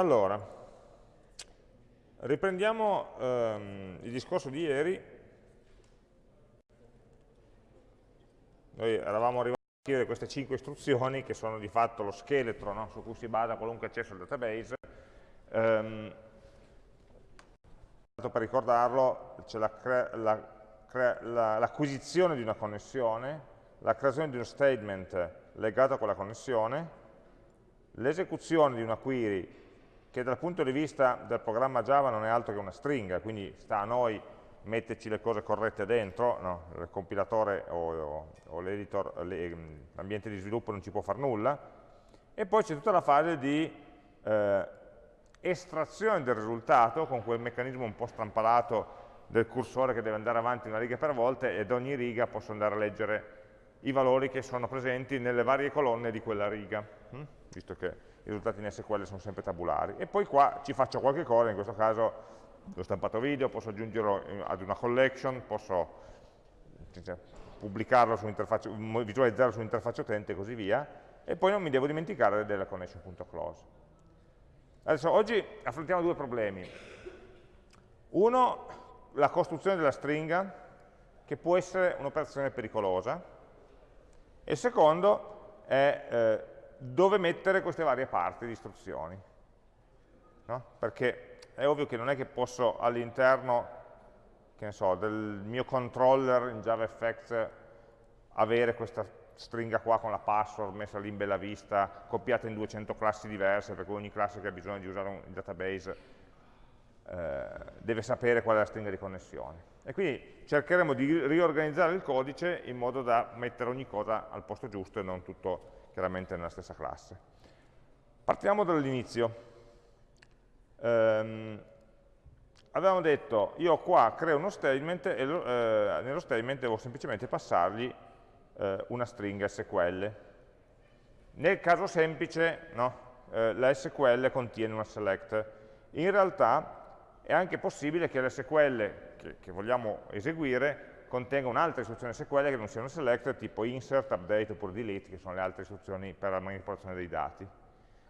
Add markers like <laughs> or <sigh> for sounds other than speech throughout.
Allora, riprendiamo ehm, il discorso di ieri. Noi eravamo arrivati a scrivere queste cinque istruzioni che sono di fatto lo scheletro no? su cui si basa qualunque accesso al database. Ehm, per ricordarlo, c'è l'acquisizione la la, di una connessione, la creazione di uno statement legato a quella connessione, l'esecuzione di una query che dal punto di vista del programma Java non è altro che una stringa, quindi sta a noi metterci le cose corrette dentro, no? il compilatore o, o, o l'ambiente di sviluppo non ci può fare nulla, e poi c'è tutta la fase di eh, estrazione del risultato con quel meccanismo un po' strampalato del cursore che deve andare avanti una riga per volta e ad ogni riga posso andare a leggere i valori che sono presenti nelle varie colonne di quella riga, hm? visto che risultati in SQL sono sempre tabulari. E poi qua ci faccio qualche cosa, in questo caso l'ho stampato video, posso aggiungerlo ad una collection, posso cioè, pubblicarlo su visualizzarlo sull'interfaccia utente e così via, e poi non mi devo dimenticare della connection.close. Adesso oggi affrontiamo due problemi. Uno, la costruzione della stringa, che può essere un'operazione pericolosa, e secondo è eh, dove mettere queste varie parti di istruzioni. No? Perché è ovvio che non è che posso all'interno so, del mio controller in JavaFX avere questa stringa qua con la password messa lì in bella vista, copiata in 200 classi diverse, perché ogni classe che ha bisogno di usare un database eh, deve sapere qual è la stringa di connessione. E quindi cercheremo di riorganizzare il codice in modo da mettere ogni cosa al posto giusto e non tutto chiaramente nella stessa classe. Partiamo dall'inizio. Um, avevamo detto, io qua creo uno statement e eh, nello statement devo semplicemente passargli eh, una stringa SQL. Nel caso semplice, no, eh, la SQL contiene una select. In realtà è anche possibile che l'SQL che, che vogliamo eseguire contenga un'altra istruzione SQL che non sia una select, tipo insert, update oppure delete, che sono le altre istruzioni per la manipolazione dei dati.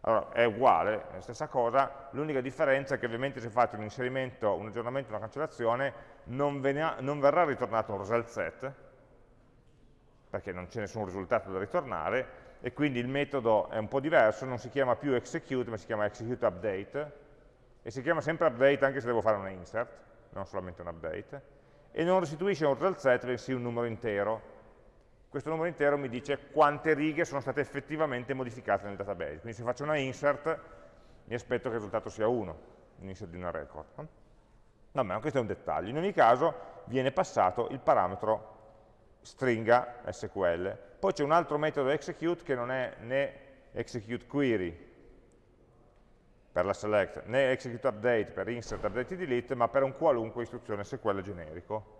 Allora, è uguale, è la stessa cosa, l'unica differenza è che ovviamente se fate un inserimento, un aggiornamento, una cancellazione, non, non verrà ritornato un result set, perché non c'è nessun risultato da ritornare, e quindi il metodo è un po' diverso, non si chiama più execute, ma si chiama execute update, e si chiama sempre update anche se devo fare una insert, non solamente un update, e non restituisce un result set, bensì un numero intero. Questo numero intero mi dice quante righe sono state effettivamente modificate nel database. Quindi se faccio una insert, mi aspetto che il risultato sia 1, insert di una record. Vabbè, ma questo è un dettaglio. In ogni caso viene passato il parametro stringa SQL. Poi c'è un altro metodo execute che non è né execute query per la select, né execute update per insert, update e delete, ma per un qualunque istruzione SQL generico.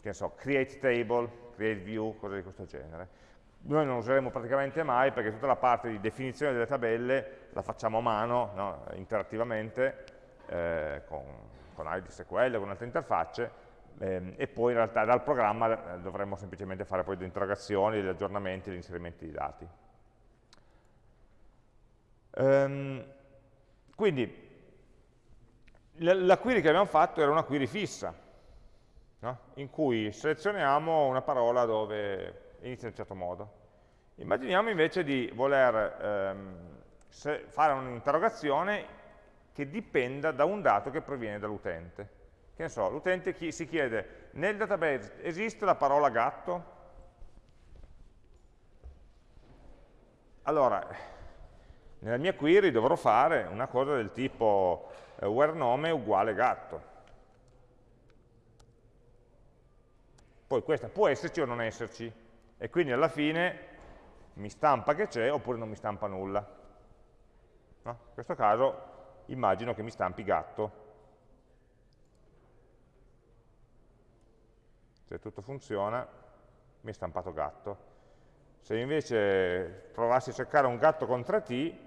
Che ne so, create table, create view, cose di questo genere. Noi non useremo praticamente mai perché tutta la parte di definizione delle tabelle la facciamo a mano, no, interattivamente, eh, con, con ID SQL, con altre interfacce, ehm, e poi in realtà dal programma eh, dovremmo semplicemente fare poi delle interrogazioni, degli aggiornamenti, degli inserimenti di dati. Um, quindi la query che abbiamo fatto era una query fissa, no? in cui selezioniamo una parola dove inizia in un certo modo. Immaginiamo invece di voler ehm, fare un'interrogazione che dipenda da un dato che proviene dall'utente. Che ne so, l'utente si chiede, nel database esiste la parola gatto? Allora, nella mia query dovrò fare una cosa del tipo eh, where nome uguale gatto. Poi questa può esserci o non esserci, e quindi alla fine mi stampa che c'è oppure non mi stampa nulla. No? In questo caso immagino che mi stampi gatto. Se tutto funziona, mi è stampato gatto. Se invece provassi a cercare un gatto con 3T,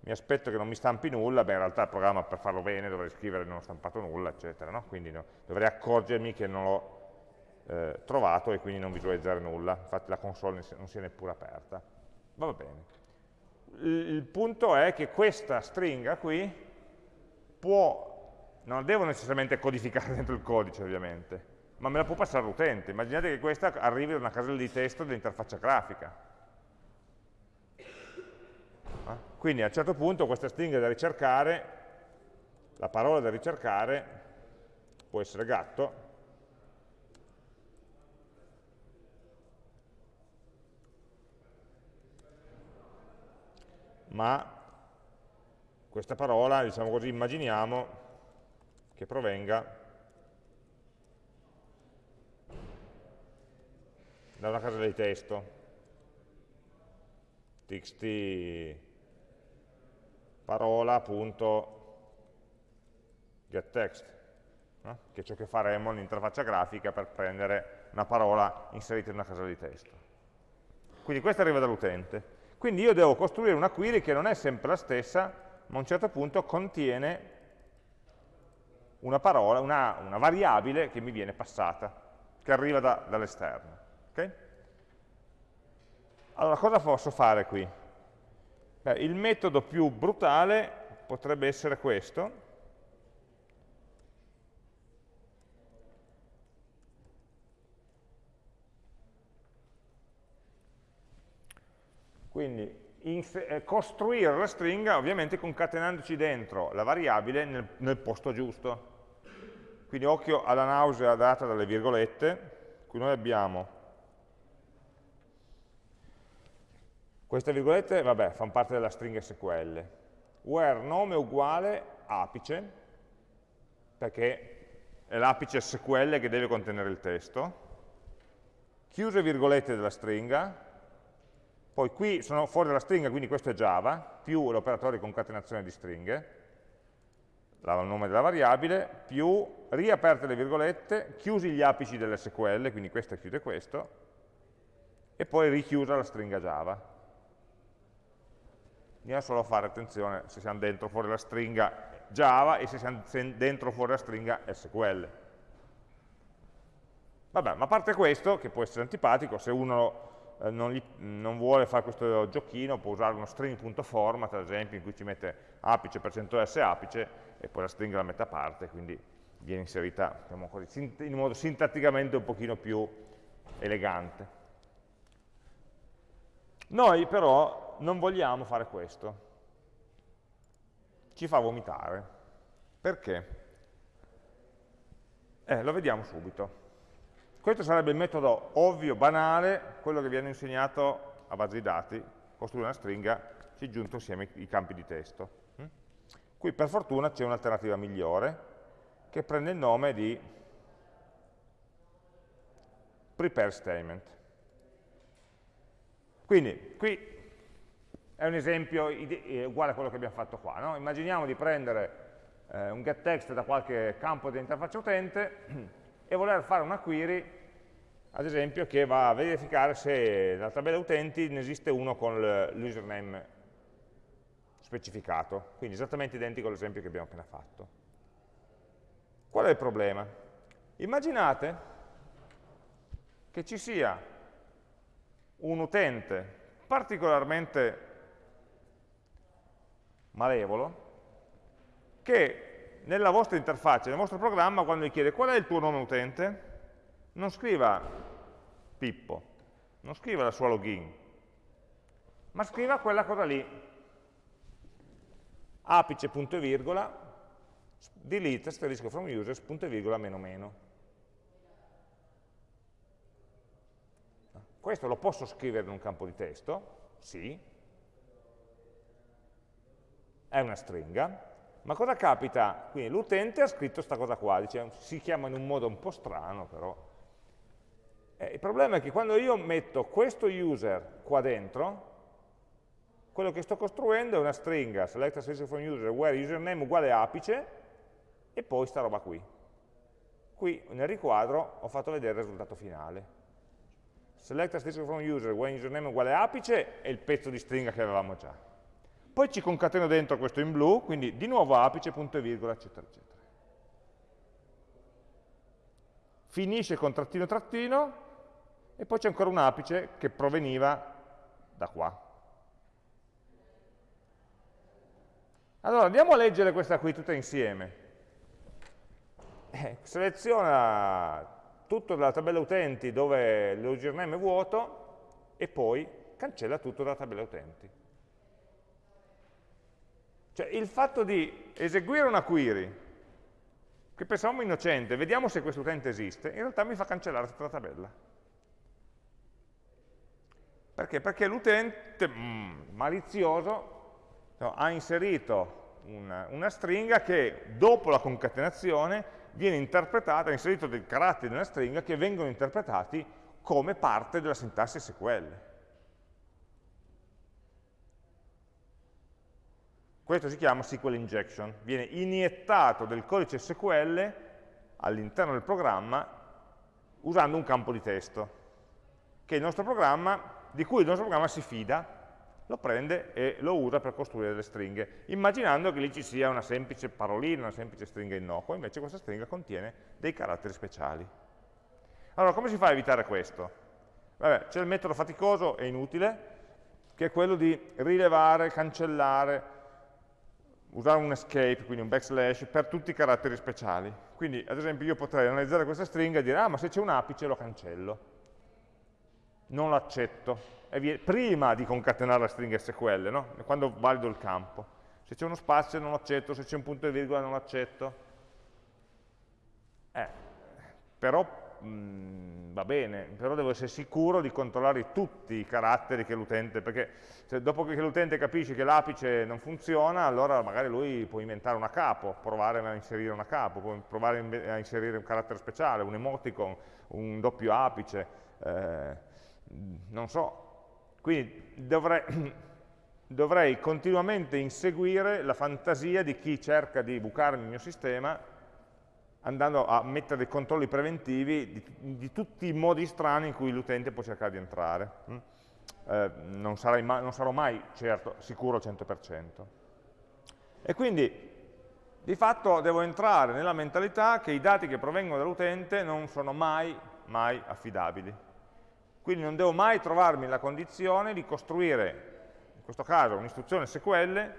mi aspetto che non mi stampi nulla, beh in realtà il programma per farlo bene dovrei scrivere non ho stampato nulla, eccetera, no? quindi no, dovrei accorgermi che non l'ho eh, trovato e quindi non visualizzare nulla, infatti la console non si è neppure aperta. Va bene. il punto è che questa stringa qui può, non la devo necessariamente codificare <laughs> dentro il codice ovviamente, ma me la può passare l'utente. Immaginate che questa arrivi da una casella di testo dell'interfaccia grafica. Ah, quindi a un certo punto questa stringa da ricercare, la parola da ricercare, può essere gatto, ma questa parola, diciamo così, immaginiamo che provenga da una casella di testo txt parola.getText no? che è ciò che faremo nell'interfaccia grafica per prendere una parola inserita in una casella di testo quindi questa arriva dall'utente quindi io devo costruire una query che non è sempre la stessa, ma a un certo punto contiene una parola, una, una variabile che mi viene passata, che arriva da, dall'esterno. Okay? Allora, cosa posso fare qui? Beh, il metodo più brutale potrebbe essere questo, Quindi eh, costruire la stringa ovviamente concatenandoci dentro la variabile nel, nel posto giusto. Quindi occhio alla nausea data dalle virgolette, qui noi abbiamo queste virgolette, vabbè, fanno parte della stringa SQL, where nome uguale apice, perché è l'apice SQL che deve contenere il testo, chiuse virgolette della stringa, poi qui sono fuori dalla stringa, quindi questo è Java, più l'operatore di concatenazione di stringhe, il nome della variabile, più riaperte le virgolette, chiusi gli apici dell'SQL, quindi questo chiude questo, e poi richiusa la stringa Java. Bisogna solo fare attenzione se siamo dentro o fuori la stringa Java e se siamo dentro o fuori la stringa SQL. Vabbè, ma a parte questo, che può essere antipatico, se uno eh, non, gli, non, vuole fare questo giochino, può usare uno string.format, ad esempio, in cui ci mette apice, s apice, e poi la stringa la mette a parte, quindi viene inserita diciamo così, in modo sintatticamente un pochino più elegante. Noi però non vogliamo fare questo. Ci fa vomitare. Perché? Eh, lo vediamo subito. Questo sarebbe il metodo ovvio, banale, quello che viene insegnato a base di dati, costruire una stringa, ci aggiunto insieme i campi di testo. Mm? Qui per fortuna c'è un'alternativa migliore, che prende il nome di prepare statement. Quindi, qui è un esempio uguale a quello che abbiamo fatto qua. No? Immaginiamo di prendere eh, un getText da qualche campo dell'interfaccia utente e voler fare una query, ad esempio, che va a verificare se nella tabella utenti ne esiste uno con l'username specificato, quindi esattamente identico all'esempio che abbiamo appena fatto. Qual è il problema? Immaginate che ci sia un utente particolarmente malevolo che nella vostra interfaccia, nel vostro programma, quando vi chiede qual è il tuo nome utente, non scriva Pippo, non scriva la sua login, ma scriva quella cosa lì, apice punto e virgola, delete asterisco from users punto e virgola meno meno. Questo lo posso scrivere in un campo di testo? Sì. È una stringa, ma cosa capita? Quindi l'utente ha scritto questa cosa qua, dice, si chiama in un modo un po' strano però. Eh, il problema è che quando io metto questo user qua dentro, quello che sto costruendo è una stringa, select a string from user, where username uguale apice, e poi sta roba qui. Qui nel riquadro ho fatto vedere il risultato finale. Select a string from user, where username uguale apice, è il pezzo di stringa che avevamo già poi ci concateno dentro questo in blu, quindi di nuovo apice, punto e virgola, eccetera, eccetera. Finisce con trattino trattino, e poi c'è ancora un apice che proveniva da qua. Allora, andiamo a leggere questa qui tutta insieme. Eh, seleziona tutto dalla tabella utenti dove l'username è vuoto e poi cancella tutto dalla tabella utenti. Cioè il fatto di eseguire una query che pensavamo innocente, vediamo se questo utente esiste, in realtà mi fa cancellare tutta la tabella. Perché? Perché l'utente mm, malizioso no, ha inserito una, una, stringa che dopo la concatenazione viene interpretata, ha inserito dei caratteri nella stringa che vengono interpretati come parte della sintassi SQL. Questo si chiama SQL injection, viene iniettato del codice SQL all'interno del programma usando un campo di testo, di cui il nostro programma si fida, lo prende e lo usa per costruire delle stringhe, immaginando che lì ci sia una semplice parolina, una semplice stringa innocua, invece questa stringa contiene dei caratteri speciali. Allora, come si fa a evitare questo? c'è il metodo faticoso e inutile, che è quello di rilevare, cancellare, usare un escape, quindi un backslash, per tutti i caratteri speciali. Quindi, ad esempio, io potrei analizzare questa stringa e dire, ah, ma se c'è un apice lo cancello. Non l'accetto prima di concatenare la stringa SQL, no? quando valido il campo. Se c'è uno spazio non lo accetto, se c'è un punto e virgola non lo accetto. Eh, però mh, mm, va bene, però devo essere sicuro di controllare tutti i caratteri che l'utente, perché se dopo che l'utente capisce che l'apice non funziona, allora magari lui può inventare una capo, provare a inserire una capo, può provare a inserire un carattere speciale, un emoticon, un doppio apice, eh, non so, quindi dovrei, <clears throat> dovrei continuamente inseguire la fantasia di chi cerca di bucarmi il mio sistema andando a mettere dei controlli preventivi di, di tutti i modi strani in cui l'utente può cercare di entrare. Mm? Eh, non, ma, non, sarò mai certo, sicuro al 100%. E quindi di fatto devo entrare nella mentalità che i dati che provengono dall'utente non sono mai, mai affidabili. Quindi non devo mai trovarmi nella condizione di costruire, in questo caso, un'istruzione SQL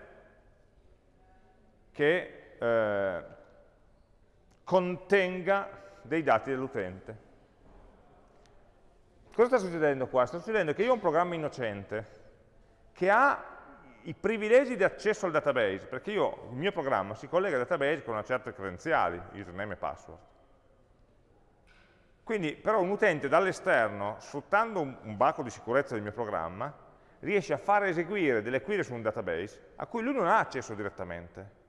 che eh, contenga dei dati dell'utente. Cosa sta succedendo qua? Sta succedendo che io ho un programma innocente che ha i privilegi di accesso al database, perché io, il mio programma si collega al database con una certa credenziali, username e password. Quindi però un utente dall'esterno, sfruttando un, baco di sicurezza del mio programma, riesce a fare eseguire delle query su un database a cui lui non ha accesso direttamente.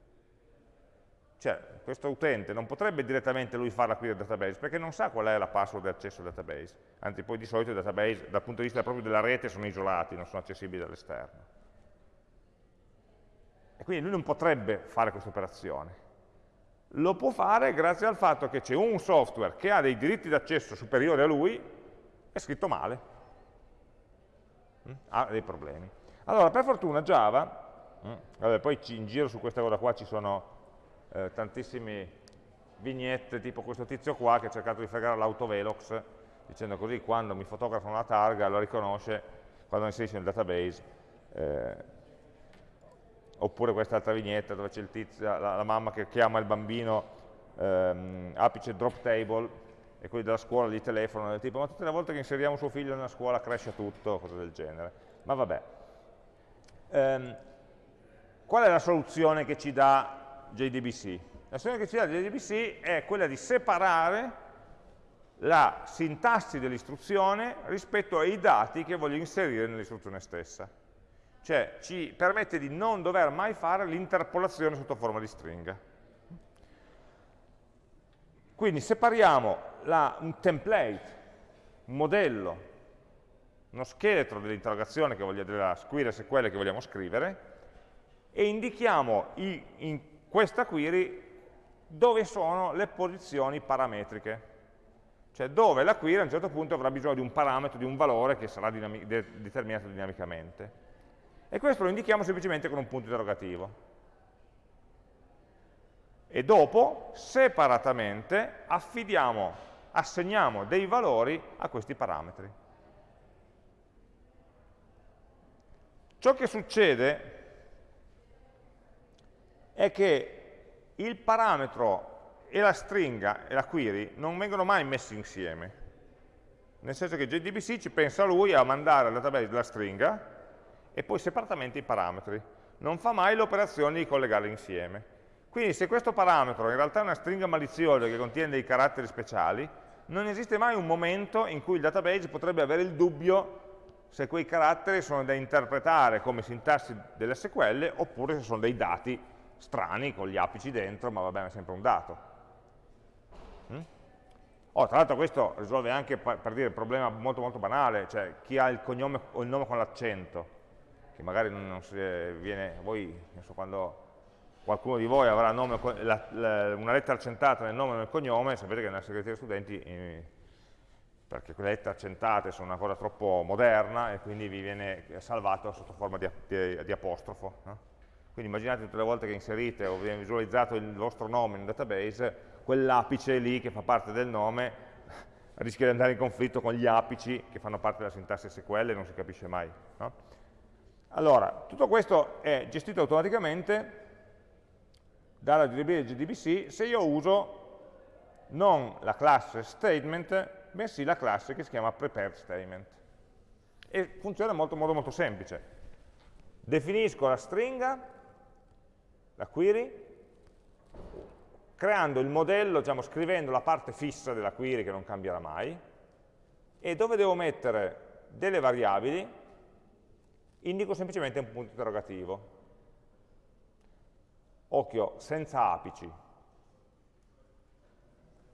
Cioè, questo utente non potrebbe direttamente lui fare la query del database, perché non sa qual è la password di accesso al database. Anzi, poi di solito i database, dal punto di vista proprio della rete, sono isolati, non sono accessibili dall'esterno. E quindi lui non potrebbe fare questa operazione lo può fare grazie al fatto che c'è un software che ha dei diritti d'accesso superiori a lui, è scritto male, mm? ha dei problemi. Allora, per fortuna Java, mm, vabbè, poi in giro su questa cosa qua ci sono eh, tantissime vignette, tipo questo tizio qua che ha cercato di fregare l'autovelox, dicendo così quando mi fotografano la targa lo riconosce quando inserisce nel database eh, oppure questa altra vignetta dove c'è la, la, mamma che chiama il bambino ehm, apice drop table e quelli della scuola gli telefonano del tipo ma tutte le volte che inseriamo suo figlio nella scuola cresce tutto, cose del genere. Ma vabbè. Ehm, qual è la soluzione che ci dà JDBC? La soluzione che ci dà JDBC è quella di separare la sintassi dell'istruzione rispetto ai dati che voglio inserire nell'istruzione stessa cioè ci permette di non dover mai fare l'interpolazione sotto forma di stringa. Quindi separiamo la, un template, un modello, uno scheletro dell'interrogazione, della query SQL che vogliamo scrivere, e indichiamo i, in questa query dove sono le posizioni parametriche, cioè dove la query a un certo punto avrà bisogno di un parametro, di un valore che sarà determinato dinamicamente e questo lo indichiamo semplicemente con un punto interrogativo. E dopo, separatamente, affidiamo, assegniamo dei valori a questi parametri. Ciò che succede è che il parametro e la stringa e la query non vengono mai messi insieme. Nel senso che JDBC ci pensa lui a mandare al database la stringa e poi separatamente i parametri. Non fa mai l'operazione di collegarli insieme. Quindi se questo parametro in realtà è una stringa maliziosa che contiene dei caratteri speciali, non esiste mai un momento in cui il database potrebbe avere il dubbio se quei caratteri sono da interpretare come sintassi delle SQL oppure se sono dei dati strani con gli apici dentro, ma va bene, è sempre un dato. Mm? Oh, tra l'altro questo risolve anche, per dire, il problema molto molto banale, cioè chi ha il cognome o il nome con l'accento, che magari non si viene, voi, so, quando qualcuno di voi avrà nome, la, la, una lettera accentata nel nome e nel cognome, sapete che nella segreteria studenti, eh, perché quelle lettere accentate sono una cosa troppo moderna e quindi vi viene salvato sotto forma di, di, di apostrofo. No? Quindi immaginate tutte le volte che inserite o viene visualizzato il vostro nome in un database, quell'apice lì che fa parte del nome <laughs> rischia di andare in conflitto con gli apici che fanno parte della sintassi SQL e non si capisce mai. No? Allora, tutto questo è gestito automaticamente dalla GDB GDBC se io uso non la classe statement, bensì la classe che si chiama prepared statement. E funziona in modo molto semplice. Definisco la stringa, la query, creando il modello, diciamo, scrivendo la parte fissa della query che non cambierà mai, e dove devo mettere delle variabili, indico semplicemente un punto interrogativo. Occhio, senza apici.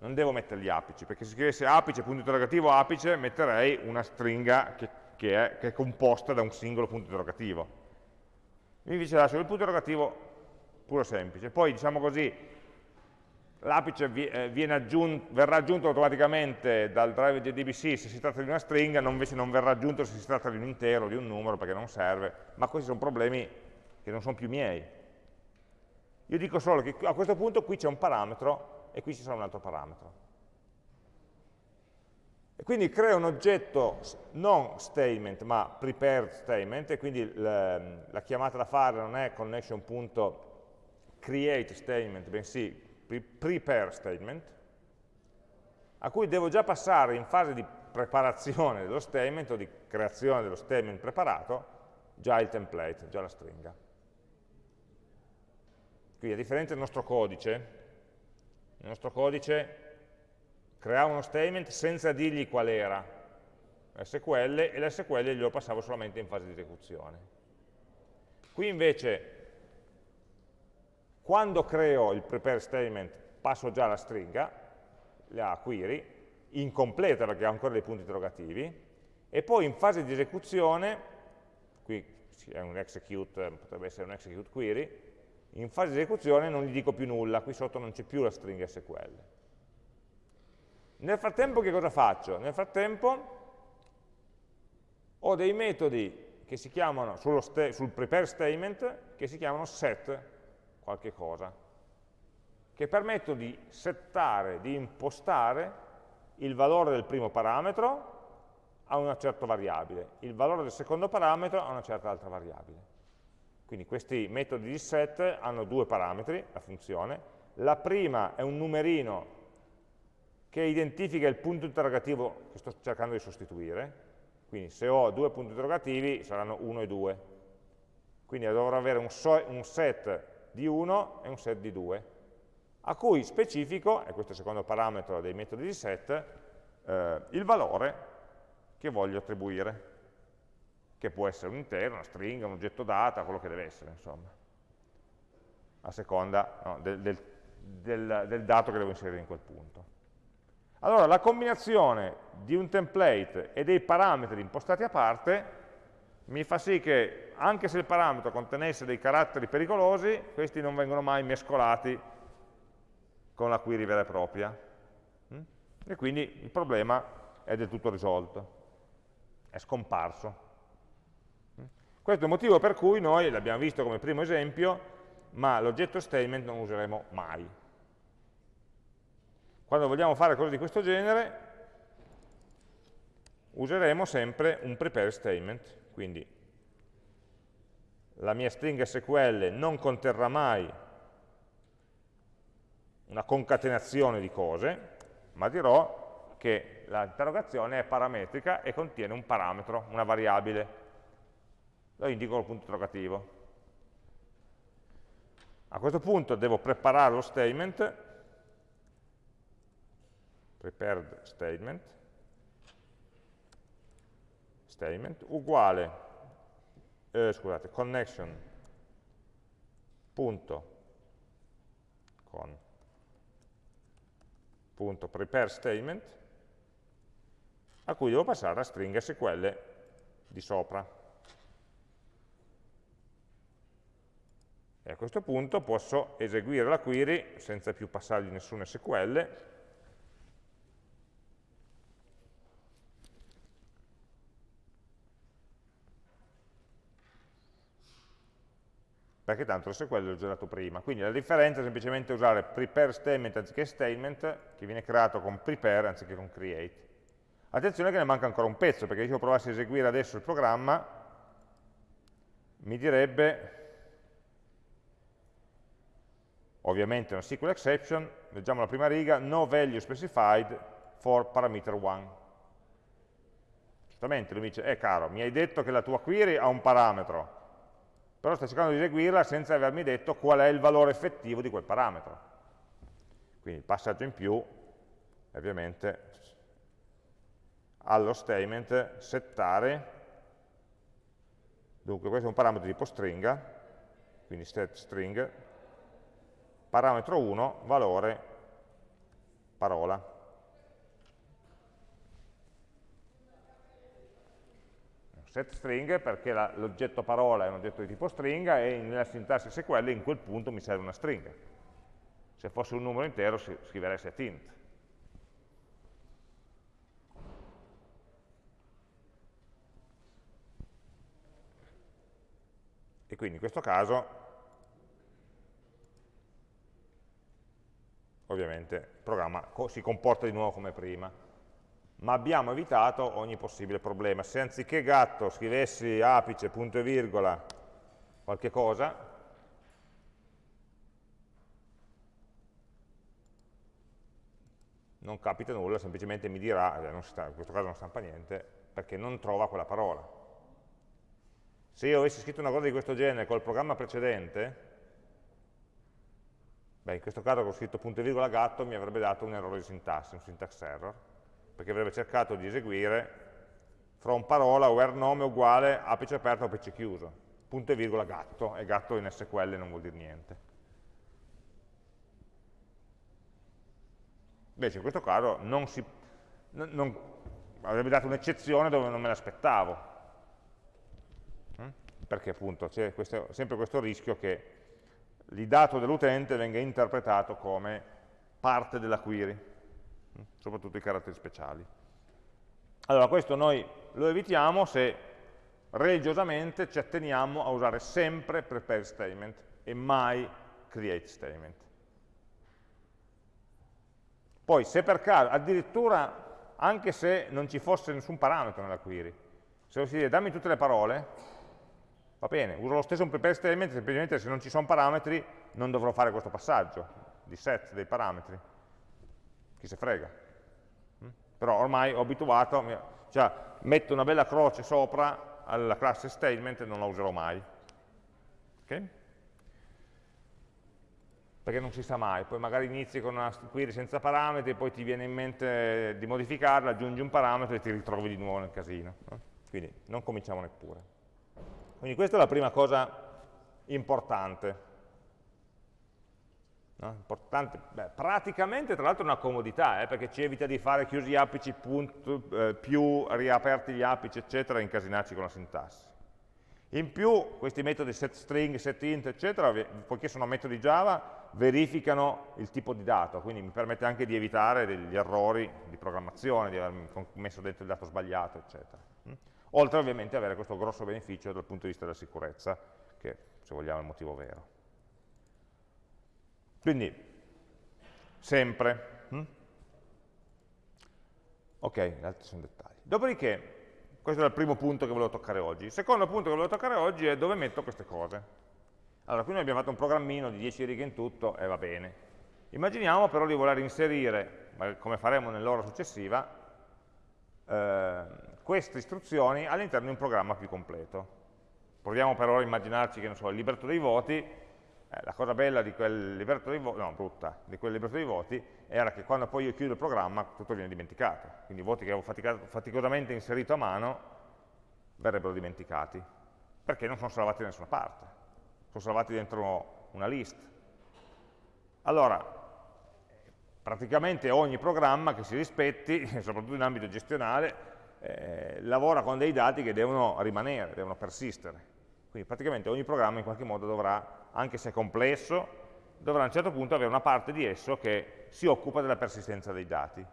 Non devo mettere gli apici, perché se scrivessi apice, punto interrogativo, apice, metterei una stringa che, che, è, che è composta da un singolo punto interrogativo. Invece lascio il punto interrogativo puro semplice. Poi, diciamo così, l'apice eh, aggiunto, verrà aggiunto automaticamente dal driver JDBC se si tratta di una stringa, non invece non verrà aggiunto se si tratta di un intero, di un numero, perché non serve, ma questi sono problemi che non sono più miei. Io dico solo che a questo punto qui c'è un parametro e qui ci sarà un altro parametro. E quindi creo un oggetto non statement, ma prepared statement, e quindi la, la chiamata da fare non è connection.create statement, bensì prepare statement, a cui devo già passare in fase di preparazione dello statement o di creazione dello statement preparato già il template, già la stringa. Quindi a differenza del nostro codice, il nostro codice creava uno statement senza dirgli qual era SQL e l'SQL glielo passavo solamente in fase di esecuzione. Qui invece quando creo il prepare statement passo già la stringa, la query, incompleta perché ha ancora dei punti interrogativi, e poi in fase di esecuzione, qui è un execute, potrebbe essere un execute query, in fase di esecuzione non gli dico più nulla, qui sotto non c'è più la stringa SQL. Nel frattempo che cosa faccio? Nel frattempo ho dei metodi che si chiamano, sul prepare statement, che si chiamano set qualche cosa, che permetto di settare, di impostare il valore del primo parametro a una certa variabile, il valore del secondo parametro a una certa altra variabile. Quindi questi metodi di set hanno due parametri, la funzione. La prima è un numerino che identifica il punto interrogativo che sto cercando di sostituire, quindi se ho due punti interrogativi saranno 1 e 2. Quindi dovrò avere un, un set di 1 e un set di 2, a cui specifico, e questo è il secondo parametro dei metodi di set, eh, il valore che voglio attribuire, che può essere un intero, una stringa, un oggetto data, quello che deve essere, insomma, a seconda no, del, del, del, del dato che devo inserire in quel punto. Allora, la combinazione di un template e dei parametri impostati a parte mi fa sì che anche se il parametro contenesse dei caratteri pericolosi, questi non vengono mai mescolati con la query vera e propria. Mm? E quindi il problema è del tutto risolto, è scomparso. Mm? Questo è il motivo per cui noi, l'abbiamo visto come primo esempio, ma l'oggetto statement non useremo mai. Quando vogliamo fare cose di questo genere, useremo sempre un prepare statement, quindi la mia stringa SQL non conterrà mai una concatenazione di cose, ma dirò che l'interrogazione è parametrica e contiene un parametro, una variabile. Lo indico col punto interrogativo. A questo punto devo preparare lo statement, prepared statement, statement uguale, eh, scusate, connection. Punto. Con. Punto. Prepare statement a cui devo passare la stringa SQL di sopra. E a questo punto posso eseguire la query senza più passargli nessun SQL, perché tanto l'SQL l'ho già dato prima. Quindi la differenza è semplicemente usare prepare statement anziché statement, che viene creato con prepare anziché con create. Attenzione che ne manca ancora un pezzo, perché se io provassi a eseguire adesso il programma, mi direbbe ovviamente una SQL exception, leggiamo la prima riga, no value specified for parameter 1. Giustamente lui mi dice, eh caro, mi hai detto che la tua query ha un parametro, però stai cercando di eseguirla senza avermi detto qual è il valore effettivo di quel parametro. Quindi il passaggio in più ovviamente allo statement settare, dunque questo è un parametro tipo stringa, quindi set string, parametro 1, valore parola. Set string perché l'oggetto parola è un oggetto di tipo stringa e nella sintassi SQL in quel punto mi serve una stringa. Se fosse un numero intero scriverei set int. E quindi in questo caso ovviamente il programma si comporta di nuovo come prima. Ma abbiamo evitato ogni possibile problema. Se anziché gatto scrivessi apice, punto e virgola, qualche cosa, non capita nulla, semplicemente mi dirà, eh, sta, in questo caso non stampa niente, perché non trova quella parola. Se io avessi scritto una cosa di questo genere col programma precedente, Beh, in questo caso ho scritto punto e virgola gatto mi avrebbe dato un errore di sintassi, un syntax error, perché avrebbe cercato di eseguire from parola where nome uguale apice aperto apice chiuso, punto e virgola gatto, e gatto in SQL non vuol dire niente. Invece in questo caso non si, non, non, avrebbe dato un'eccezione dove non me l'aspettavo, hm? perché appunto c'è sempre questo rischio che il dato dell'utente venga interpretato come parte della query, soprattutto i caratteri speciali. Allora questo noi lo evitiamo se religiosamente ci atteniamo a usare sempre prepare statement e mai create statement. Poi se per caso, addirittura anche se non ci fosse nessun parametro nella query, se si dice dammi tutte le parole, Va bene, uso lo stesso un prepare statement, semplicemente se non ci sono parametri non dovrò fare questo passaggio di set dei parametri. Chi se frega. Mm? Però ormai ho abituato, cioè metto una bella croce sopra alla classe statement e non la userò mai. Okay? Perché non si sa mai, poi magari inizi con una query senza parametri, poi ti viene in mente di modificarla, aggiungi un parametro e ti ritrovi di nuovo nel casino. No? Quindi non cominciamo neppure. Quindi questa è la prima cosa importante. No? importante beh, praticamente tra l'altro è una comodità, eh, perché ci evita di fare chiusi gli apici punto, eh, più riaperti gli apici, eccetera, e incasinarci con la sintassi. In più, questi metodi setString, setInt, eccetera, poiché sono metodi Java, verificano il tipo di dato, quindi mi permette anche di evitare degli errori di programmazione, di aver messo dentro il dato sbagliato, eccetera oltre ovviamente ad avere questo grosso beneficio dal punto di vista della sicurezza, che se vogliamo è il motivo vero. Quindi, sempre. Hm? Ok, gli altri sono dettagli. Dopodiché, questo è il primo punto che volevo toccare oggi. Il secondo punto che volevo toccare oggi è dove metto queste cose. Allora, qui noi abbiamo fatto un programmino di 10 righe in tutto e va bene. Immaginiamo però di voler inserire, come faremo nell'ora successiva, eh, queste istruzioni all'interno di un programma più completo. Proviamo per ora a immaginarci che, non so, il libretto dei voti, eh, la cosa bella di quel libretto dei voti, no, brutta, di quel libretto dei voti, era che quando poi io chiudo il programma tutto viene dimenticato. Quindi i voti che avevo faticosamente inserito a mano verrebbero dimenticati, perché non sono salvati da nessuna parte, sono salvati dentro una list. Allora, praticamente ogni programma che si rispetti, <laughs> soprattutto in ambito gestionale, eh, lavora con dei dati che devono rimanere, devono persistere. Quindi praticamente ogni programma in qualche modo dovrà, anche se complesso, dovrà a un certo punto avere una parte di esso che si occupa della persistenza dei dati.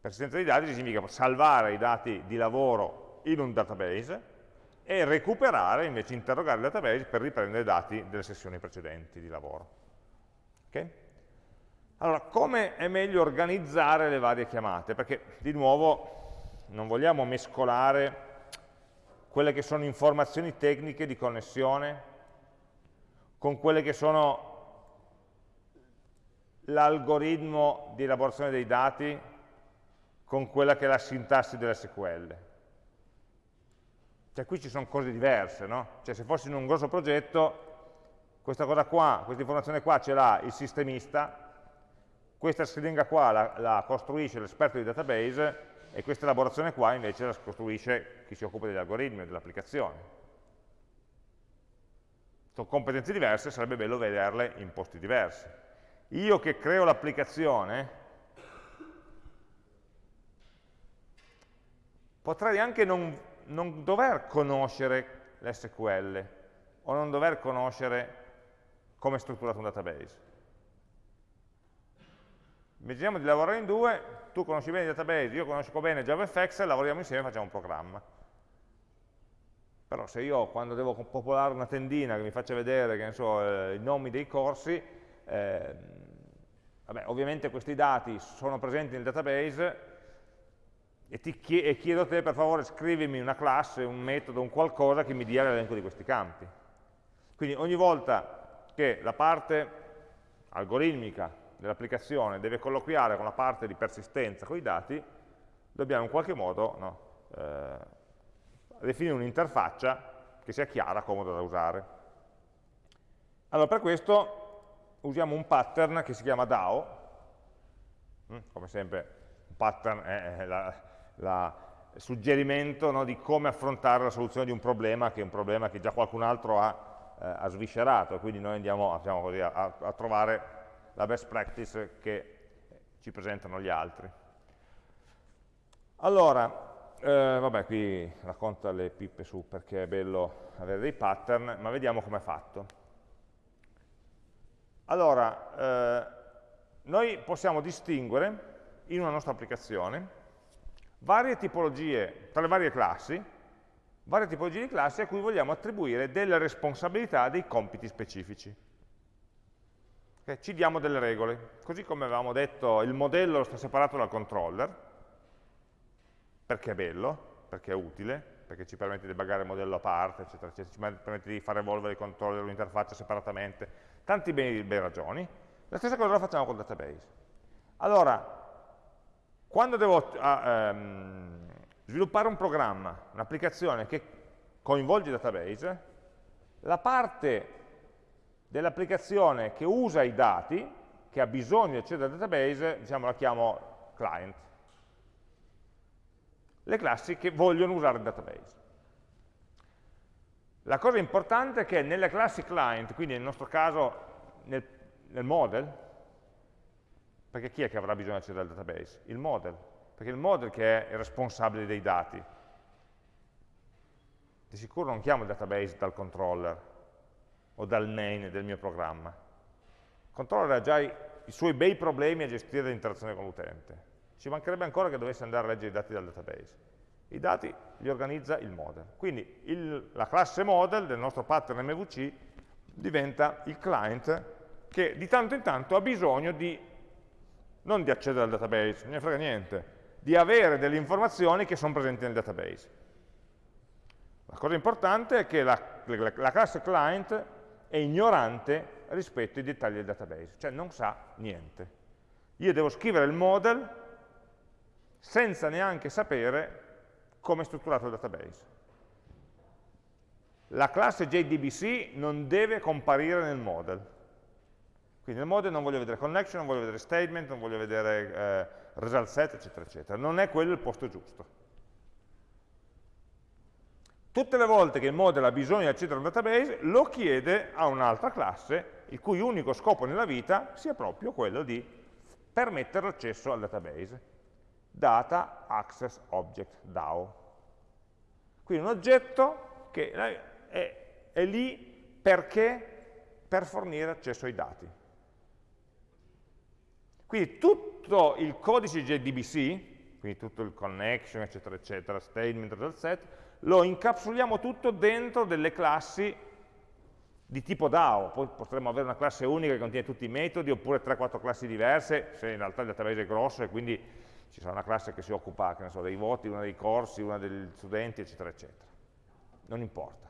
Persistenza dei dati significa salvare i dati di lavoro in un database e recuperare, invece interrogare il database per riprendere i dati delle sessioni precedenti di lavoro. Okay? Allora, come è meglio organizzare le varie chiamate? Perché, di nuovo, non vogliamo mescolare quelle che sono informazioni tecniche di connessione con quelle che sono l'algoritmo di elaborazione dei dati con quella che è la sintassi dell'SQL. Cioè qui ci sono cose diverse, no? Cioè se fossi in un grosso progetto, questa cosa qua, questa informazione qua ce l'ha il sistemista, questa stringa qua la, la costruisce l'esperto di database e questa elaborazione qua invece la costruisce chi si occupa degli algoritmi o dell'applicazione. Sono competenze diverse, sarebbe bello vederle in posti diversi. Io che creo l'applicazione potrei anche non, non dover conoscere l'SQL o non dover conoscere come è strutturato un database. Immaginiamo di lavorare in due, tu conosci bene il database, io conosco bene JavaFX, lavoriamo insieme e facciamo un programma. Però se io quando devo popolare una tendina che mi faccia vedere so, eh, i nomi dei corsi, eh, vabbè, ovviamente questi dati sono presenti nel database e, chiedo, e chiedo a te per favore scrivimi una classe, un metodo, un qualcosa che mi dia l'elenco di questi campi. Quindi ogni volta che la parte algoritmica dell'applicazione deve colloquiare con la parte di persistenza con i dati, dobbiamo in qualche modo no, eh, definire un'interfaccia che sia chiara, comoda da usare. Allora, per questo usiamo un pattern che si chiama DAO, mm, come sempre un pattern è il suggerimento no, di come affrontare la soluzione di un problema, che è un problema che già qualcun altro ha, eh, ha sviscerato, e quindi noi andiamo diciamo così, a, a trovare la best practice che ci presentano gli altri. Allora, eh, vabbè, qui racconta le pippe su perché è bello avere dei pattern, ma vediamo com'è fatto. Allora, eh, noi possiamo distinguere in una nostra applicazione varie tipologie, tra le varie classi, varie tipologie di classi a cui vogliamo attribuire delle responsabilità dei compiti specifici. Okay? Ci diamo delle regole, così come avevamo detto il modello sta separato dal controller, perché è bello, perché è utile, perché ci permette di buggare il modello a parte, eccetera, eccetera, ci permette di far evolvere il controller o l'interfaccia separatamente, tanti bene, bene ragioni. La stessa cosa la facciamo con il database. Allora, quando devo um, sviluppare un programma, un'applicazione che coinvolge il database, la parte dell'applicazione che usa i dati, che ha bisogno di accedere al database, diciamo la chiamo client. Le classi che vogliono usare il database. La cosa importante è che nelle classi client, quindi nel nostro caso nel, nel model, perché chi è che avrà bisogno di accedere al database? Il model, perché il model che è il responsabile dei dati. Di sicuro non chiamo il database dal controller, o dal main del mio programma. Il controller ha già i, i suoi bei problemi a gestire l'interazione con l'utente. Ci mancherebbe ancora che dovesse andare a leggere i dati dal database. I dati li organizza il model. Quindi il, la classe model del nostro pattern MVC diventa il client che di tanto in tanto ha bisogno di, non di accedere al database, non ne frega niente, di avere delle informazioni che sono presenti nel database. La cosa importante è che la, la, la classe client è ignorante rispetto ai dettagli del database, cioè non sa niente. Io devo scrivere il model senza neanche sapere come è strutturato il database. La classe JDBC non deve comparire nel model. Quindi nel model non voglio vedere connection, non voglio vedere statement, non voglio vedere eh, result set, eccetera, eccetera. Non è quello il posto giusto. Tutte le volte che il model ha bisogno di accedere a un database, lo chiede a un'altra classe, il cui unico scopo nella vita sia proprio quello di permettere l'accesso al database. Data Access Object DAO. Quindi un oggetto che è, è lì perché? Per fornire accesso ai dati. Quindi tutto il codice JDBC, quindi tutto il connection, eccetera, eccetera, statement, result set, lo incapsuliamo tutto dentro delle classi di tipo DAO, poi potremmo avere una classe unica che contiene tutti i metodi, oppure 3-4 classi diverse, se in realtà il database è grosso e quindi ci sarà una classe che si occupa che so, dei voti, una dei corsi, una degli studenti, eccetera, eccetera. Non importa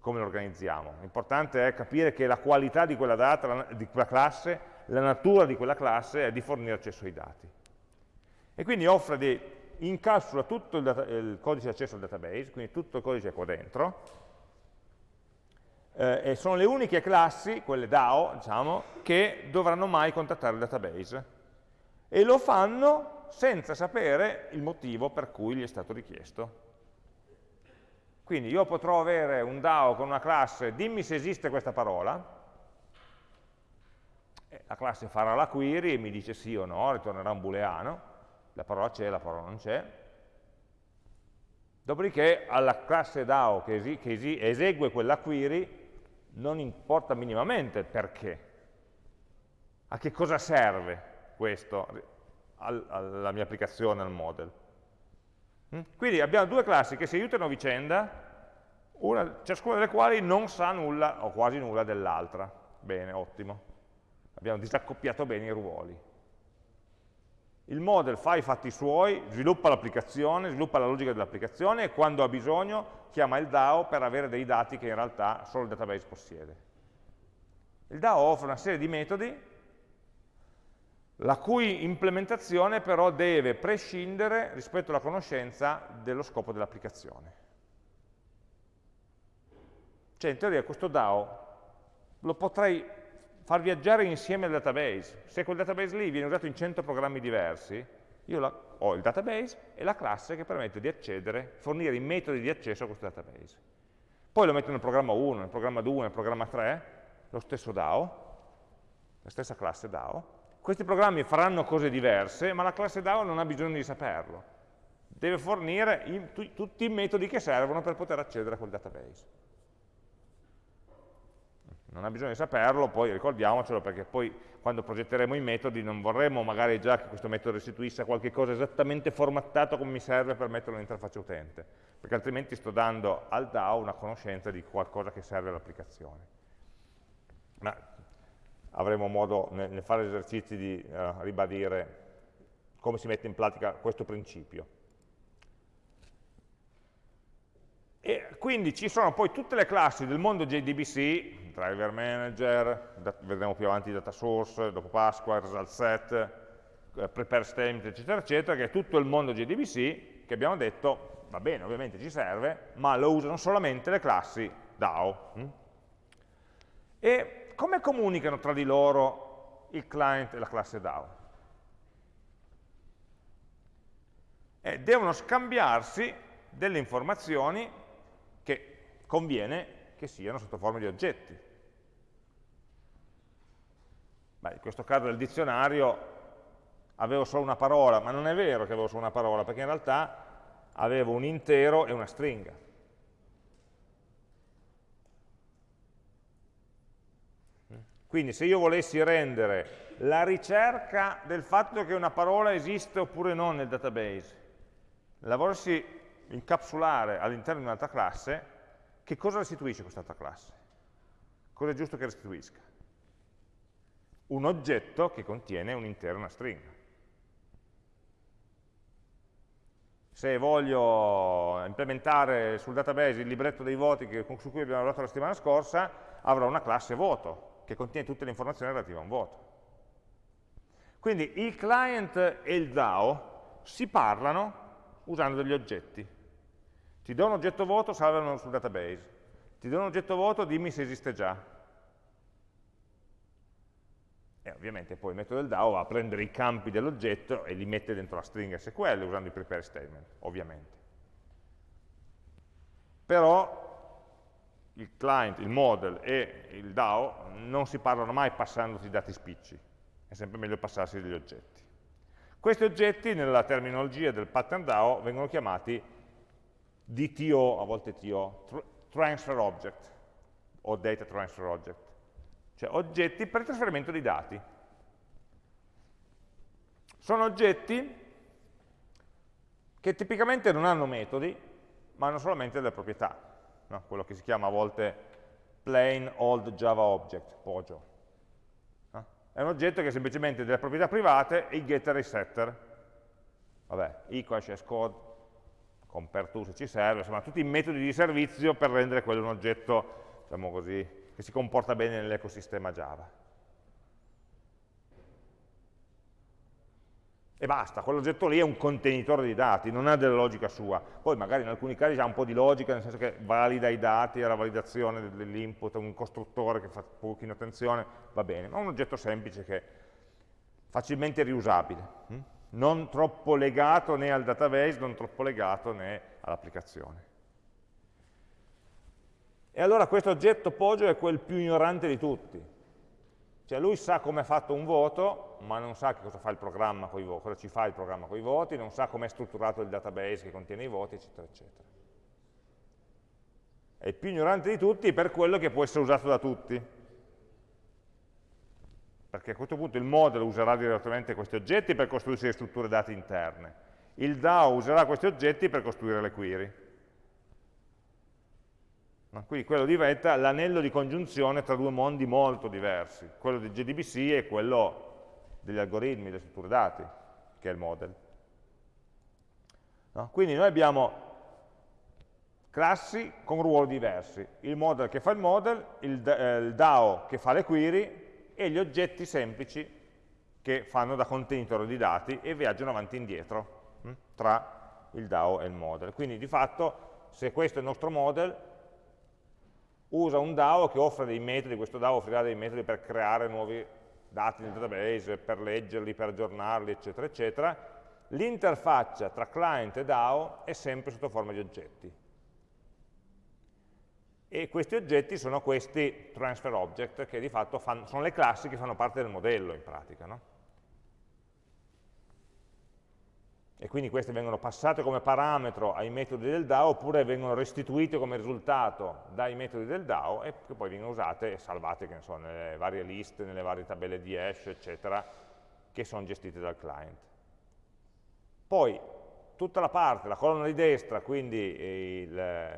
come lo organizziamo, l'importante è capire che la qualità di quella data, di quella classe, la natura di quella classe è di fornire accesso ai dati. E quindi offre dei, incapsula tutto il, data, il codice di accesso al database, quindi tutto il codice qua dentro, eh, e sono le uniche classi, quelle DAO, diciamo, che dovranno mai contattare il database. E lo fanno senza sapere il motivo per cui gli è stato richiesto. Quindi io potrò avere un DAO con una classe, dimmi se esiste questa parola, la classe farà la query e mi dice sì o no, ritornerà un booleano, la parola c'è, la parola non c'è. Dopodiché alla classe DAO che, esi che esegue quella query non importa minimamente perché. A che cosa serve questo alla mia applicazione, al model? Mm? Quindi abbiamo due classi che si aiutano a vicenda, una, ciascuna delle quali non sa nulla o quasi nulla dell'altra. Bene, ottimo. Abbiamo disaccoppiato bene i ruoli il model fa i fatti suoi, sviluppa l'applicazione, sviluppa la logica dell'applicazione e quando ha bisogno chiama il DAO per avere dei dati che in realtà solo il database possiede. Il DAO offre una serie di metodi la cui implementazione però deve prescindere rispetto alla conoscenza dello scopo dell'applicazione. Cioè in teoria questo DAO lo potrei far viaggiare insieme al database. Se quel database lì viene usato in 100 programmi diversi, io la, ho il database e la classe che permette di accedere, fornire i metodi di accesso a questo database. Poi lo metto nel programma 1, nel programma 2, nel programma 3, lo stesso DAO, la stessa classe DAO. Questi programmi faranno cose diverse, ma la classe DAO non ha bisogno di saperlo. Deve fornire i, tutti i metodi che servono per poter accedere a quel database non ha bisogno di saperlo, poi ricordiamocelo perché poi quando progetteremo i metodi non vorremmo magari già che questo metodo restituisse qualche cosa esattamente formattato come mi serve per metterlo nell'interfaccia utente, perché altrimenti sto dando al DAO una conoscenza di qualcosa che serve all'applicazione. Ma avremo modo nel, fare esercizi di uh, ribadire come si mette in pratica questo principio. E quindi ci sono poi tutte le classi del mondo JDBC, driver manager, vedremo più avanti data source, dopo Pasqua, result set, eh, prepare statement, eccetera, eccetera, che è tutto il mondo JDBC che abbiamo detto, va bene, ovviamente ci serve, ma lo usano solamente le classi DAO. Hm? E come comunicano tra di loro il client e la classe DAO? Eh, devono scambiarsi delle informazioni conviene che siano sotto forma di oggetti. Beh, in questo caso del dizionario avevo solo una parola, ma non è vero che avevo solo una parola, perché in realtà avevo un intero e una stringa. Quindi se io volessi rendere la ricerca del fatto che una parola esiste oppure no nel database, la volessi incapsulare all'interno di un'altra classe, che cosa restituisce quest'altra classe? Cosa è giusto che restituisca? Un oggetto che contiene un'intera stringa. Se voglio implementare sul database il libretto dei voti che, su cui abbiamo lavorato la settimana scorsa, avrò una classe voto. Che contiene tutte le informazioni relative a un voto. Quindi il client e il DAO si parlano usando degli oggetti. Ti do un oggetto voto, salvano sul database. Ti do un oggetto voto, dimmi se esiste già. E ovviamente poi il metodo del DAO va a prendere i campi dell'oggetto e li mette dentro la stringa SQL usando i prepare statement, ovviamente. Però il client, il model e il DAO non si parlano mai passandosi dati spicci, è sempre meglio passarsi degli oggetti. Questi oggetti nella terminologia del pattern DAO vengono chiamati DTO, a volte TO, Transfer Object o Data Transfer Object, cioè oggetti per il trasferimento di dati. Sono oggetti che tipicamente non hanno metodi, ma hanno solamente delle proprietà, no? quello che si chiama a volte plain old Java object, POJO. È un oggetto che ha semplicemente delle proprietà private e i getter e i setter. Vabbè, equal, code, compare to se ci serve, insomma tutti i metodi di servizio per rendere quello un oggetto, diciamo così, che si comporta bene nell'ecosistema Java. E basta, quell'oggetto lì è un contenitore di dati, non ha della logica sua. Poi magari in alcuni casi ha un po' di logica, nel senso che valida i dati, ha la validazione dell'input, un costruttore che fa un pochino attenzione, va bene, ma è un oggetto semplice che è facilmente riusabile, hm? non troppo legato né al database, non troppo legato né all'applicazione. E allora questo oggetto Poggio è quel più ignorante di tutti, cioè lui sa come è fatto un voto, ma non sa cosa fa il programma con i voti, cosa ci fa il programma con i voti, non sa come è strutturato il database che contiene i voti, eccetera, eccetera. È il più ignorante di tutti per quello che può essere usato da tutti. Perché a questo punto il model userà direttamente questi oggetti per costruirsi le strutture dati interne. Il DAO userà questi oggetti per costruire le query. Quindi quello diventa l'anello di congiunzione tra due mondi molto diversi, quello del JDBC e quello degli algoritmi, delle strutture dati, che è il model. No? Quindi noi abbiamo classi con ruoli diversi, il model che fa il model, il, eh, il DAO che fa le query e gli oggetti semplici che fanno da contenitore di dati e viaggiano avanti e indietro hm, tra il DAO e il model. Quindi di fatto, se questo è il nostro model, usa un DAO che offre dei metodi, questo DAO offrirà dei metodi per creare nuovi dati nel database, per leggerli, per aggiornarli, eccetera, eccetera. L'interfaccia tra client e DAO è sempre sotto forma di oggetti. E questi oggetti sono questi transfer object, che di fatto fanno, sono le classi che fanno parte del modello in pratica. No? E quindi queste vengono passate come parametro ai metodi del DAO oppure vengono restituite come risultato dai metodi del DAO e che poi vengono usate e salvate so, nelle varie liste, nelle varie tabelle di hash, eccetera, che sono gestite dal client. Poi tutta la parte, la colonna di destra, quindi il,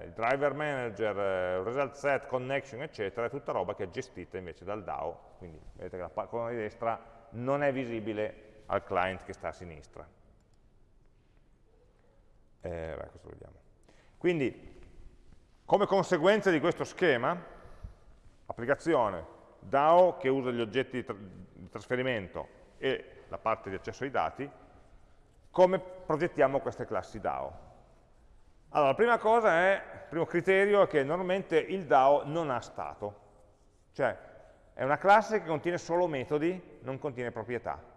il driver manager, il result set, connection, eccetera, è tutta roba che è gestita invece dal DAO, quindi vedete che la colonna di destra non è visibile al client che sta a sinistra. Eh, beh, questo vediamo. Quindi, come conseguenza di questo schema, applicazione DAO che usa gli oggetti di trasferimento e la parte di accesso ai dati, come progettiamo queste classi DAO? Allora, la prima cosa è, il primo criterio è che normalmente il DAO non ha stato, cioè è una classe che contiene solo metodi, non contiene proprietà.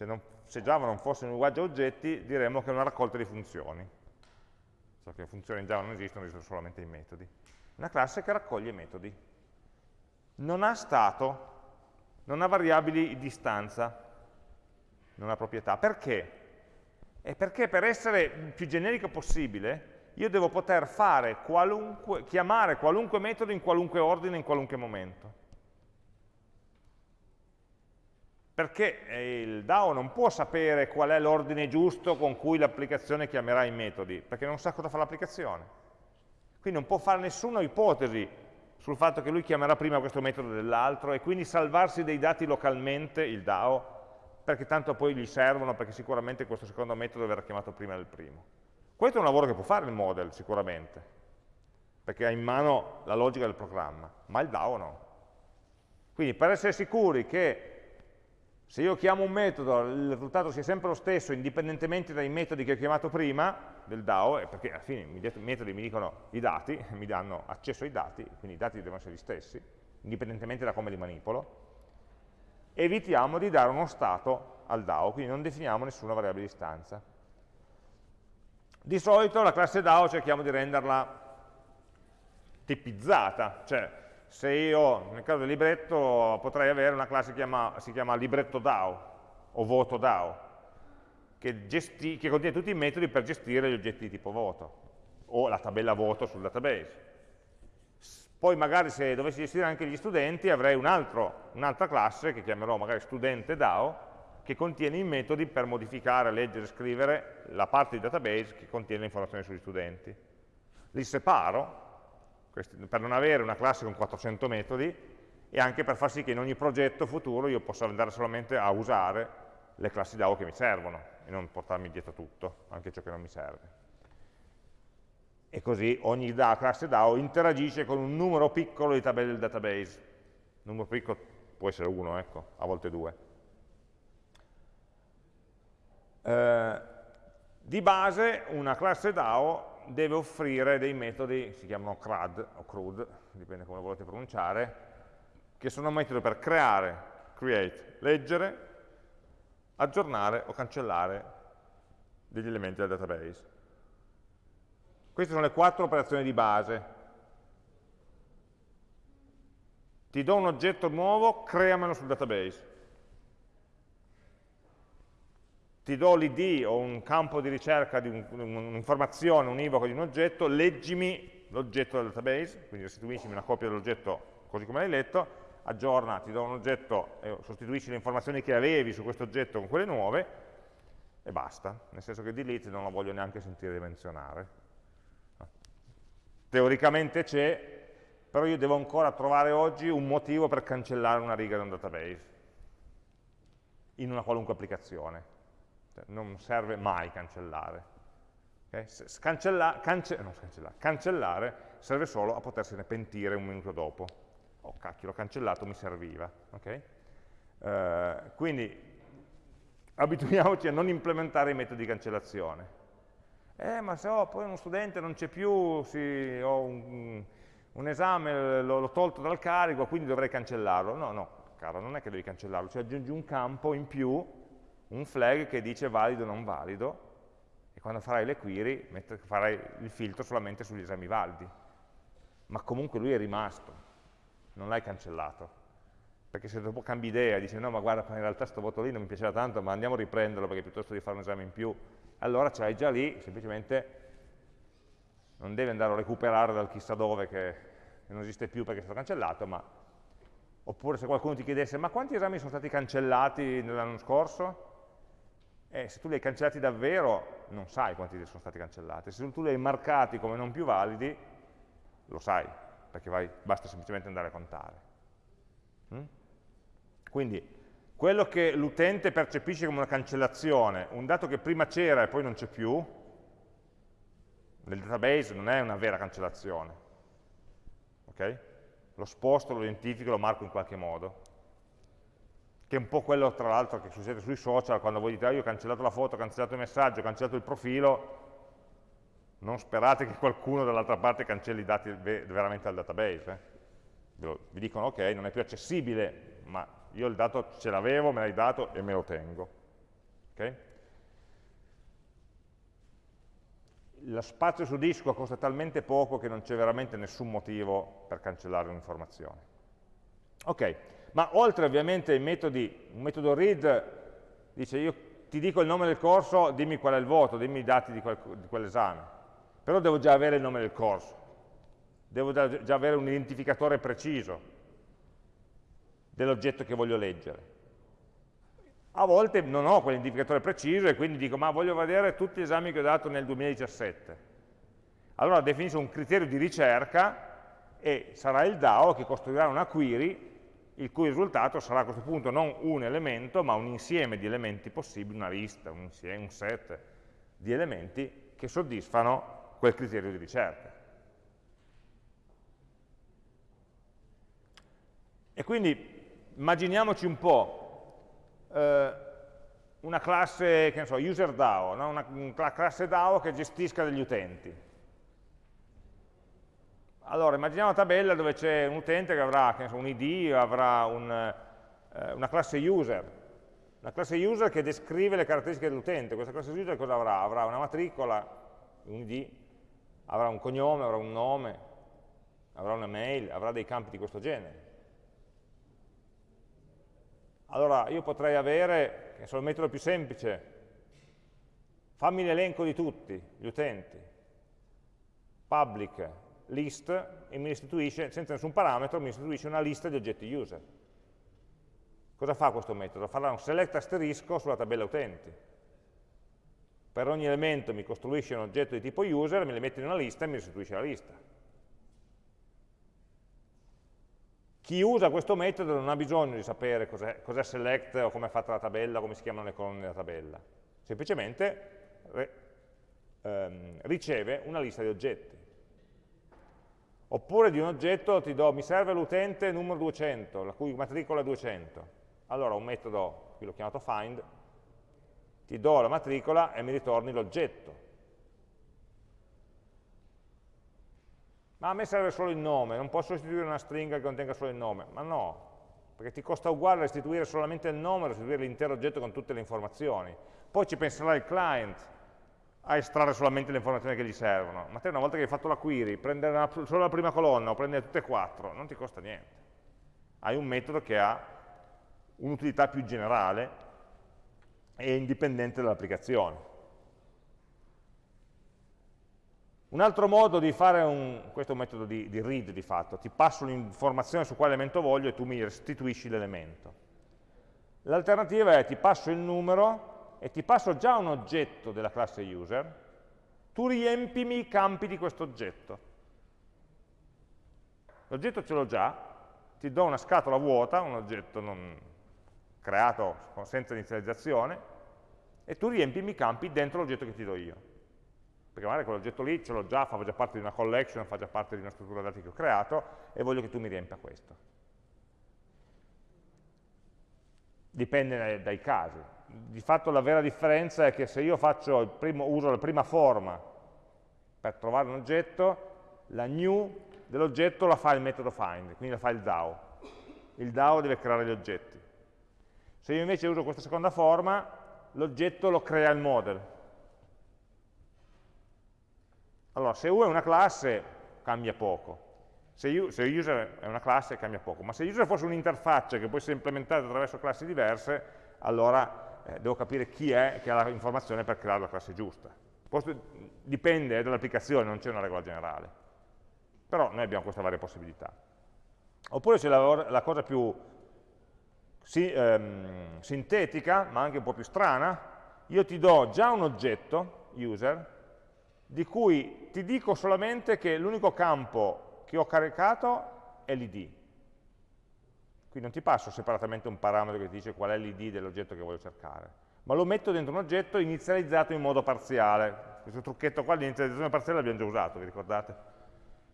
Se non se Java non fosse un linguaggio a oggetti, diremmo che è una raccolta di funzioni. So che funzioni in Java non esistono, esistono solamente i metodi. Una classe che raccoglie metodi. Non ha stato, non ha variabili di distanza, non ha proprietà. Perché? È perché per essere più generico possibile, io devo poter qualunque, chiamare qualunque metodo in qualunque ordine, in qualunque momento. Perché eh, il DAO non può sapere qual è l'ordine giusto con cui l'applicazione chiamerà i metodi, perché non sa cosa fa l'applicazione. Quindi non può fare nessuna ipotesi sul fatto che lui chiamerà prima questo metodo dell'altro e quindi salvarsi dei dati localmente, il DAO, perché tanto poi gli servono, perché sicuramente questo secondo metodo verrà chiamato prima del primo. Questo è un lavoro che può fare il model, sicuramente. perché ha in mano la logica del programma, ma il DAO no. Quindi per essere sicuri che se io chiamo un metodo il risultato sia sempre lo stesso indipendentemente dai metodi che ho chiamato prima del DAO, perché alla fine i metodi mi dicono i dati, <laughs> mi danno accesso ai dati, quindi i dati devono essere gli stessi, indipendentemente da come li manipolo, evitiamo di dare uno stato al DAO, quindi non definiamo nessuna variabile di stanza. Di solito la classe DAO cerchiamo di renderla tipizzata, cioè se io nel caso del libretto potrei avere una classe che chiama, si chiama libretto DAO o voto DAO, che, gesti, che contiene tutti i metodi per gestire gli oggetti di tipo voto o la tabella voto sul database. Poi magari se dovessi gestire anche gli studenti avrei un'altra un classe che chiamerò magari studente DAO che contiene i metodi per modificare, leggere, scrivere la parte di database che contiene le informazioni sugli studenti. Li separo per non avere una classe con 400 metodi e anche per far sì che in ogni progetto futuro io possa andare solamente a usare le classi DAO che mi servono e non portarmi dietro tutto, anche ciò che non mi serve. E così ogni DAO, classe DAO interagisce con un numero piccolo di tabelle del database. Un numero piccolo può essere uno, ecco, a volte due. Eh, di base una classe DAO deve offrire dei metodi, si chiamano CRUD o CRUD, dipende come volete pronunciare, che sono metodi per creare, create, leggere, aggiornare o cancellare degli elementi del database. Queste sono le quattro operazioni di base. Ti do un oggetto nuovo, creamelo sul database. Ti do l'id o un campo di ricerca di un'informazione univoca di un oggetto, leggimi l'oggetto del database, quindi restituiscimi una copia dell'oggetto così come l'hai letto, aggiorna, ti do un oggetto e sostituisci le informazioni che avevi su questo oggetto con quelle nuove e basta, nel senso che delete non lo voglio neanche sentire menzionare. Teoricamente c'è, però io devo ancora trovare oggi un motivo per cancellare una riga da un database in una qualunque applicazione cioè, non serve mai cancellare. Okay? Cancella, cance, no, cancellare serve solo a potersene pentire un minuto dopo. Oh cacchio, l'ho cancellato, mi serviva. Okay? Uh, quindi abituiamoci a non implementare i metodi di cancellazione. Eh, ma se ho poi uno studente non c'è più, sì, ho un, un esame, l'ho tolto dal carico, quindi dovrei cancellarlo. No, no, caro, non è che devi cancellarlo, cioè aggiungi un campo in più un flag che dice valido o non valido e quando farai le query farai il filtro solamente sugli esami validi. Ma comunque lui è rimasto, non l'hai cancellato. Perché se dopo cambi idea e dici no ma guarda in realtà questo voto lì non mi piaceva tanto ma andiamo a riprenderlo perché piuttosto di fare un esame in più, allora ce l'hai già lì, semplicemente non devi andare a recuperare dal chissà dove che non esiste più perché è stato cancellato, ma oppure se qualcuno ti chiedesse ma quanti esami sono stati cancellati nell'anno scorso? E se tu li hai cancellati davvero, non sai quanti sono stati cancellati. Se tu li hai marcati come non più validi, lo sai, perché vai, basta semplicemente andare a contare. Mm? Quindi, quello che l'utente percepisce come una cancellazione, un dato che prima c'era e poi non c'è più, nel database non è una vera cancellazione. Okay? Lo sposto, lo identifico, lo marco in qualche modo che è un po' quello tra l'altro che succede sui social, quando voi dite ah, io ho cancellato la foto, ho cancellato il messaggio, ho cancellato il profilo, non sperate che qualcuno dall'altra parte cancelli i dati veramente al database. Eh? Vi dicono ok, non è più accessibile, ma io il dato ce l'avevo, me l'hai dato e me lo tengo. Okay? Lo spazio su disco costa talmente poco che non c'è veramente nessun motivo per cancellare un'informazione. Ok, ma oltre ovviamente ai metodi, un metodo read dice io ti dico il nome del corso, dimmi qual è il voto, dimmi i dati di, quel, di quell'esame, però devo già avere il nome del corso, devo già avere un identificatore preciso dell'oggetto che voglio leggere. A volte non ho quell'identificatore preciso e quindi dico ma voglio vedere tutti gli esami che ho dato nel 2017. Allora definisco un criterio di ricerca e sarà il DAO che costruirà una query il cui risultato sarà a questo punto non un elemento, ma un insieme di elementi possibili, una lista, un, insieme, un set di elementi che soddisfano quel criterio di ricerca. E quindi immaginiamoci un po' eh, una classe, che ne so, user DAO, no? una, una classe DAO che gestisca degli utenti allora, immaginiamo una tabella dove c'è un utente che avrà che so, un ID, avrà un, eh, una classe user, una classe user che descrive le caratteristiche dell'utente. Questa classe user cosa avrà? Avrà una matricola, un ID, avrà un cognome, avrà un nome, avrà una mail, avrà dei campi di questo genere. Allora io potrei avere, che è il metodo più semplice, fammi l'elenco di tutti gli utenti, public list, e mi restituisce, senza nessun parametro, mi restituisce una lista di oggetti user. Cosa fa questo metodo? Farà un select asterisco sulla tabella utenti. Per ogni elemento mi costruisce un oggetto di tipo user, me li mette in una lista e mi restituisce la lista. Chi usa questo metodo non ha bisogno di sapere cos'è cos select o come è fatta la tabella, come si chiamano le colonne della tabella. Semplicemente ehm, riceve una lista di oggetti. Oppure di un oggetto ti do, mi serve l'utente numero 200, la cui matricola è 200 allora un metodo, qui l'ho chiamato find, ti do la matricola e mi ritorni l'oggetto. Ma a me serve solo il nome, non posso restituire una stringa che contenga solo il nome. Ma no, perché ti costa uguale restituire solamente il nome, restituire l'intero oggetto con tutte le informazioni. Poi ci penserà il client a estrarre solamente le informazioni che gli servono. Ma te una volta che hai fatto la query, prendere una, solo la prima colonna o prendere tutte e quattro, non ti costa niente. Hai un metodo che ha un'utilità più generale e indipendente dall'applicazione. Un altro modo di fare un, questo è un metodo di, di read di fatto, ti passo l'informazione su quale elemento voglio e tu mi restituisci l'elemento. L'alternativa è ti passo il numero e ti passo già un oggetto della classe user, tu riempimi i campi di questo oggetto. L'oggetto ce l'ho già, ti do una scatola vuota, un oggetto non, creato senza inizializzazione, e tu riempimi i campi dentro l'oggetto che ti do io. Perché magari quell'oggetto lì ce l'ho già, fa già parte di una collection, fa già parte di una struttura dati che ho creato, e voglio che tu mi riempia questo. Dipende dai casi. Di fatto la vera differenza è che se io primo, uso la prima forma per trovare un oggetto, la new dell'oggetto la fa il metodo find, quindi la fa il DAO. Il DAO deve creare gli oggetti. Se io invece uso questa seconda forma, l'oggetto lo crea il model. Allora, se U è una classe, cambia poco. Se, user è una classe, cambia poco. Ma se user fosse un'interfaccia che può essere implementata attraverso classi diverse, allora eh, devo capire chi è che ha l'informazione per creare la classe giusta. Questo dipende dall'applicazione, non c'è una regola generale. Però noi abbiamo queste varie possibilità. Oppure c'è la, la cosa più si, ehm, sintetica, ma anche un po' più strana, io ti do già un oggetto, user, di cui ti dico solamente che l'unico campo che ho caricato è l'id. Quindi non ti passo separatamente un parametro che ti dice qual è l'id dell'oggetto che voglio cercare, ma lo metto dentro un oggetto inizializzato in modo parziale. Questo trucchetto qua di inizializzazione parziale l'abbiamo già usato, vi ricordate?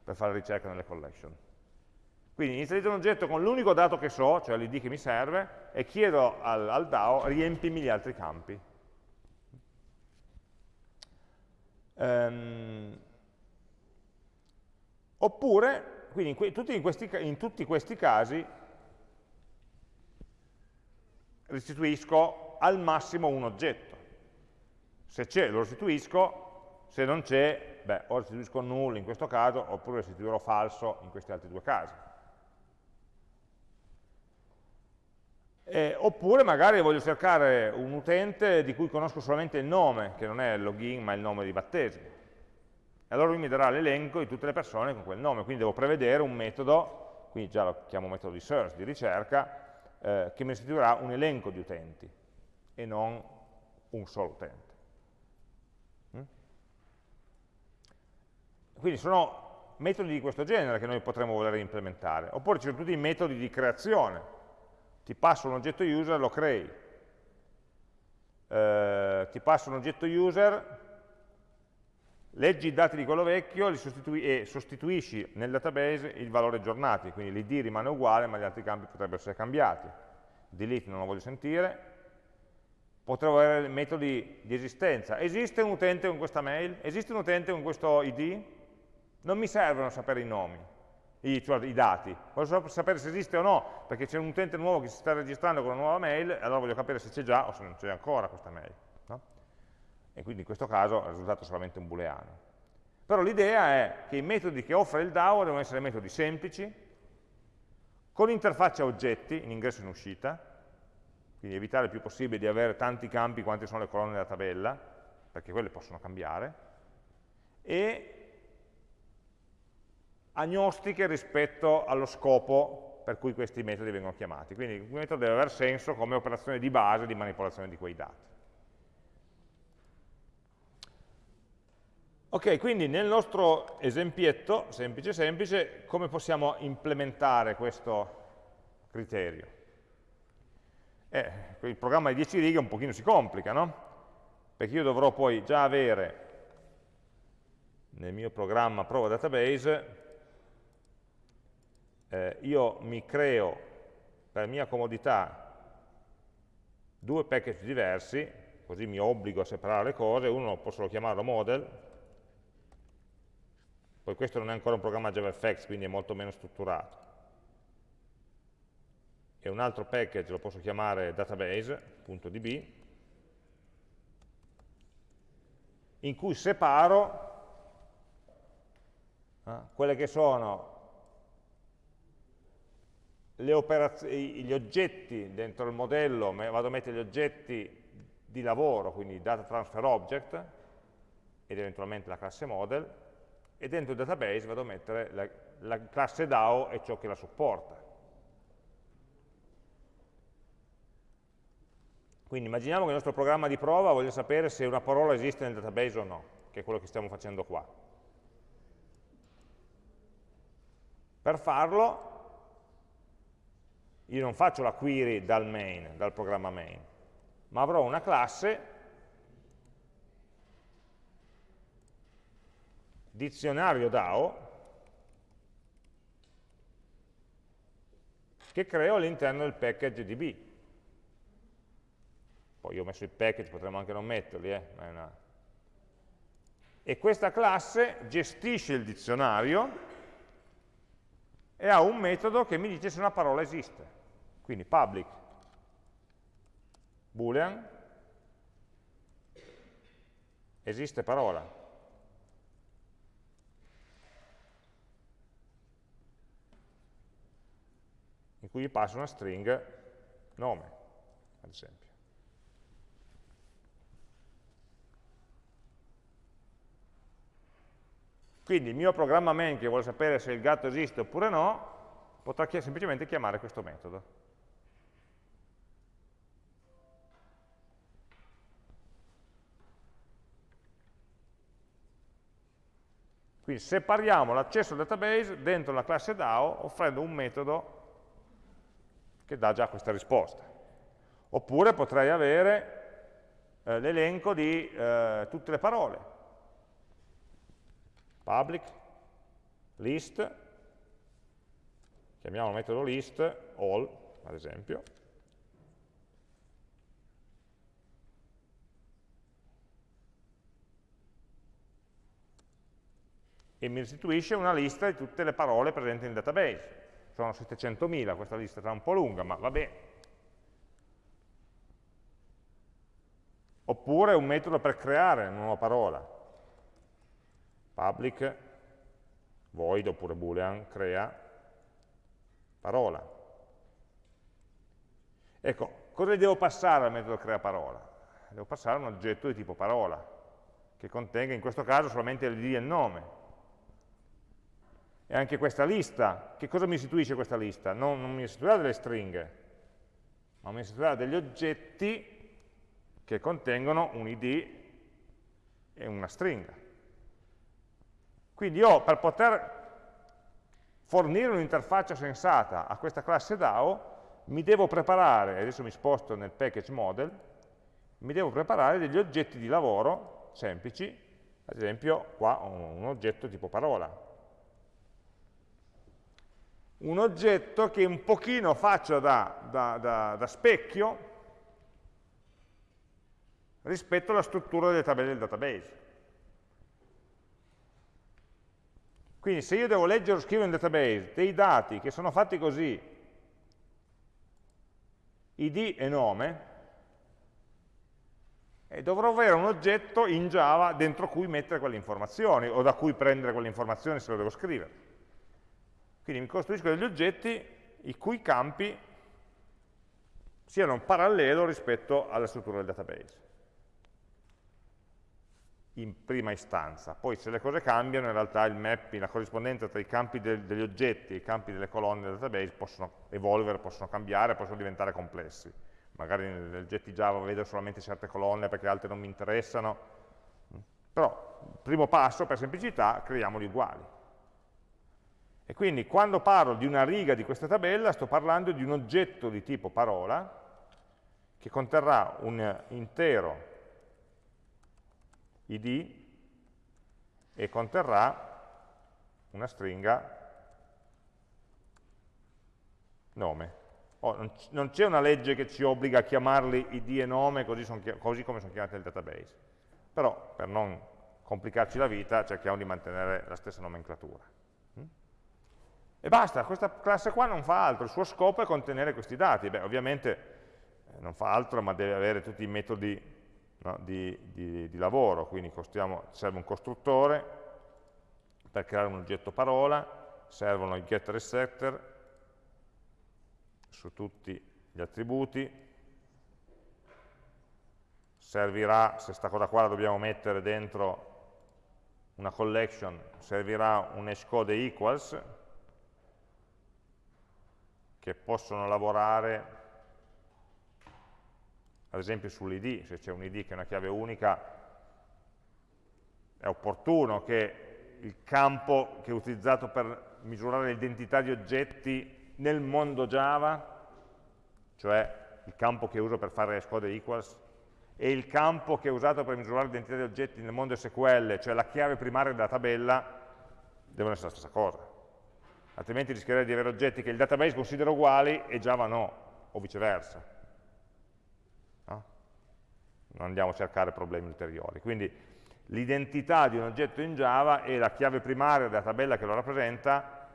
Per fare ricerca nelle collection. Quindi inizializzo un oggetto con l'unico dato che so, cioè l'id che mi serve, e chiedo al, al DAO riempimi gli altri campi. Um, oppure, quindi in, tutti in, questi, in tutti questi casi restituisco al massimo un oggetto. Se c'è lo restituisco, se non c'è, beh, o restituisco null in questo caso, oppure restituirò falso in questi altri due casi. Eh, oppure magari voglio cercare un utente di cui conosco solamente il nome, che non è il login ma il nome di battesimo. E allora lui mi darà l'elenco di tutte le persone con quel nome, quindi devo prevedere un metodo, quindi già lo chiamo metodo di search, di ricerca, eh, che mi restituirà un elenco di utenti e non un solo utente. Mm? Quindi sono metodi di questo genere che noi potremmo voler implementare. Oppure ci sono tutti i metodi di creazione, ti passo un oggetto user, lo crei, eh, ti passo un oggetto user, leggi i dati di quello vecchio sostitui e sostituisci nel database il valore aggiornati, quindi l'id rimane uguale ma gli altri campi potrebbero essere cambiati. Delete non lo voglio sentire, potrò avere metodi di esistenza. Esiste un utente con questa mail? Esiste un utente con questo id? Non mi servono sapere i nomi, i, cioè i dati, voglio sapere se esiste o no, perché c'è un utente nuovo che si sta registrando con una nuova mail, e allora voglio capire se c'è già o se non c'è ancora questa mail. E quindi in questo caso il risultato è solamente un booleano. Però l'idea è che i metodi che offre il DAO devono essere metodi semplici, con interfaccia oggetti, in ingresso e in uscita, quindi evitare il più possibile di avere tanti campi quanti sono le colonne della tabella, perché quelle possono cambiare, e agnostiche rispetto allo scopo per cui questi metodi vengono chiamati. Quindi il metodo deve avere senso come operazione di base di manipolazione di quei dati. Ok, quindi nel nostro esempietto, semplice semplice, come possiamo implementare questo criterio? Eh, il programma di 10 righe un pochino si complica, no? Perché io dovrò poi già avere nel mio programma prova database eh, io mi creo per mia comodità due package diversi, così mi obbligo a separare le cose, uno posso chiamarlo model, poi questo non è ancora un programma JavaFX, quindi è molto meno strutturato, e un altro package lo posso chiamare database.db, in cui separo eh, quelle che sono gli oggetti dentro il modello, vado a mettere gli oggetti di lavoro, quindi data transfer object, ed eventualmente la classe model, e dentro il database vado a mettere la, la classe DAO e ciò che la supporta. Quindi immaginiamo che il nostro programma di prova voglia sapere se una parola esiste nel database o no, che è quello che stiamo facendo qua. Per farlo io non faccio la query dal main, dal programma main, ma avrò una classe dizionario DAO che creo all'interno del package DB. Poi io ho messo il package, potremmo anche non metterli, eh, una... e questa classe gestisce il dizionario e ha un metodo che mi dice se una parola esiste. Quindi public boolean esiste parola. In cui gli passo una string nome, ad esempio. Quindi il mio programma main che vuole sapere se il gatto esiste oppure no, potrà semplicemente chiamare questo metodo. Quindi separiamo l'accesso al database dentro la classe DAO offrendo un metodo che dà già questa risposta. Oppure potrei avere eh, l'elenco di eh, tutte le parole. Public, list, chiamiamo il metodo list, all, ad esempio, e mi restituisce una lista di tutte le parole presenti nel database. Sono 700.000, questa lista sarà un po' lunga, ma vabbè. Oppure un metodo per creare una nuova parola. Public, void oppure boolean, crea parola. Ecco, cosa devo passare al metodo crea parola? Devo passare un oggetto di tipo parola, che contenga in questo caso solamente l'id e il nome, e anche questa lista, che cosa mi istituisce questa lista? Non, non mi istituirà delle stringhe, ma mi istituirà degli oggetti che contengono un id e una stringa. Quindi io per poter fornire un'interfaccia sensata a questa classe DAO mi devo preparare, adesso mi sposto nel package model, mi devo preparare degli oggetti di lavoro semplici ad esempio qua ho un oggetto tipo parola, un oggetto che un pochino faccia da, da, da, da specchio rispetto alla struttura delle tabelle del database. Quindi se io devo leggere o scrivere in database dei dati che sono fatti così, id e nome, e dovrò avere un oggetto in Java dentro cui mettere quelle informazioni, o da cui prendere quelle informazioni se lo devo scrivere. Quindi mi costruisco degli oggetti i cui campi siano un parallelo rispetto alla struttura del database in prima istanza. Poi se le cose cambiano, in realtà il mapping, la corrispondenza tra i campi del, degli oggetti e i campi delle colonne del database possono evolvere, possono cambiare, possono diventare complessi. Magari negli oggetti Java vedo solamente certe colonne perché altre non mi interessano. Però, primo passo, per semplicità, creiamoli uguali. E quindi quando parlo di una riga di questa tabella sto parlando di un oggetto di tipo parola che conterrà un intero id e conterrà una stringa nome. Oh, non c'è una legge che ci obbliga a chiamarli id e nome così, son, così come sono chiamati nel database. Però per non complicarci la vita cerchiamo di mantenere la stessa nomenclatura. E basta, questa classe qua non fa altro, il suo scopo è contenere questi dati. Beh, ovviamente eh, non fa altro, ma deve avere tutti i metodi no, di, di, di, lavoro, quindi serve un costruttore per creare un oggetto parola, servono i getter e setter su tutti gli attributi, servirà, se questa cosa qua la dobbiamo mettere dentro una collection, servirà un hashcode equals, che possono lavorare ad esempio sull'id, se c'è un id che è una chiave unica, è opportuno che il campo che è utilizzato per misurare l'identità di oggetti nel mondo Java, cioè il campo che uso per fare code equals, e il campo che è usato per misurare l'identità di oggetti nel mondo SQL, cioè la chiave primaria della tabella, devono essere la stessa cosa altrimenti rischierei di avere oggetti che il database considera uguali e Java no, o viceversa. No? Non andiamo a cercare problemi ulteriori. Quindi l'identità di un oggetto in Java e la chiave primaria della tabella che lo rappresenta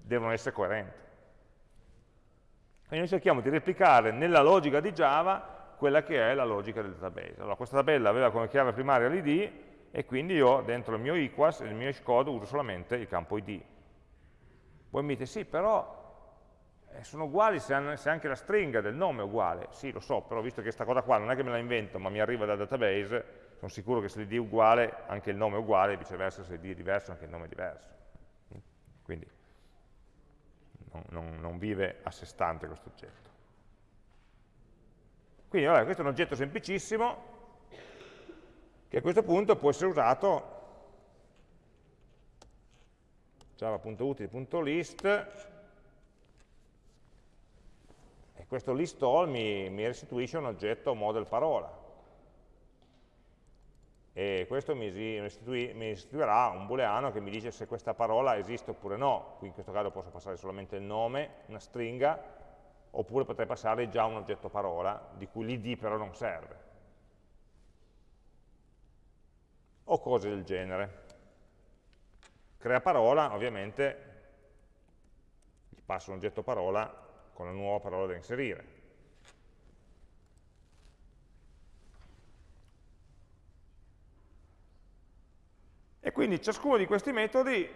devono essere coerenti. Quindi noi cerchiamo di replicare nella logica di Java quella che è la logica del database. Allora, questa tabella aveva come chiave primaria l'id e quindi io dentro il mio equals, il mio hashcode, uso solamente il campo id voi mi dite, sì, però eh, sono uguali se, anche la stringa del nome è uguale. Sì, lo so, però visto che questa cosa qua non è che me la invento, ma mi arriva dal database, sono sicuro che se l'id è uguale, anche il nome è uguale, viceversa se l'id è diverso, anche il nome è diverso. Quindi non, non, non vive a sé stante questo oggetto. Quindi vabbè, questo è un oggetto semplicissimo, che a questo punto può essere usato java.util.list e questo list all mi, mi restituisce un oggetto model parola. E questo mi, restitui, mi, restituirà un booleano che mi dice se questa parola esiste oppure no, qui in questo caso posso passare solamente il nome, una stringa, oppure potrei passare già un oggetto parola, di cui l'id però non serve, o cose del genere crea parola, ovviamente gli passo un oggetto parola con la nuova parola da inserire. E quindi ciascuno di questi metodi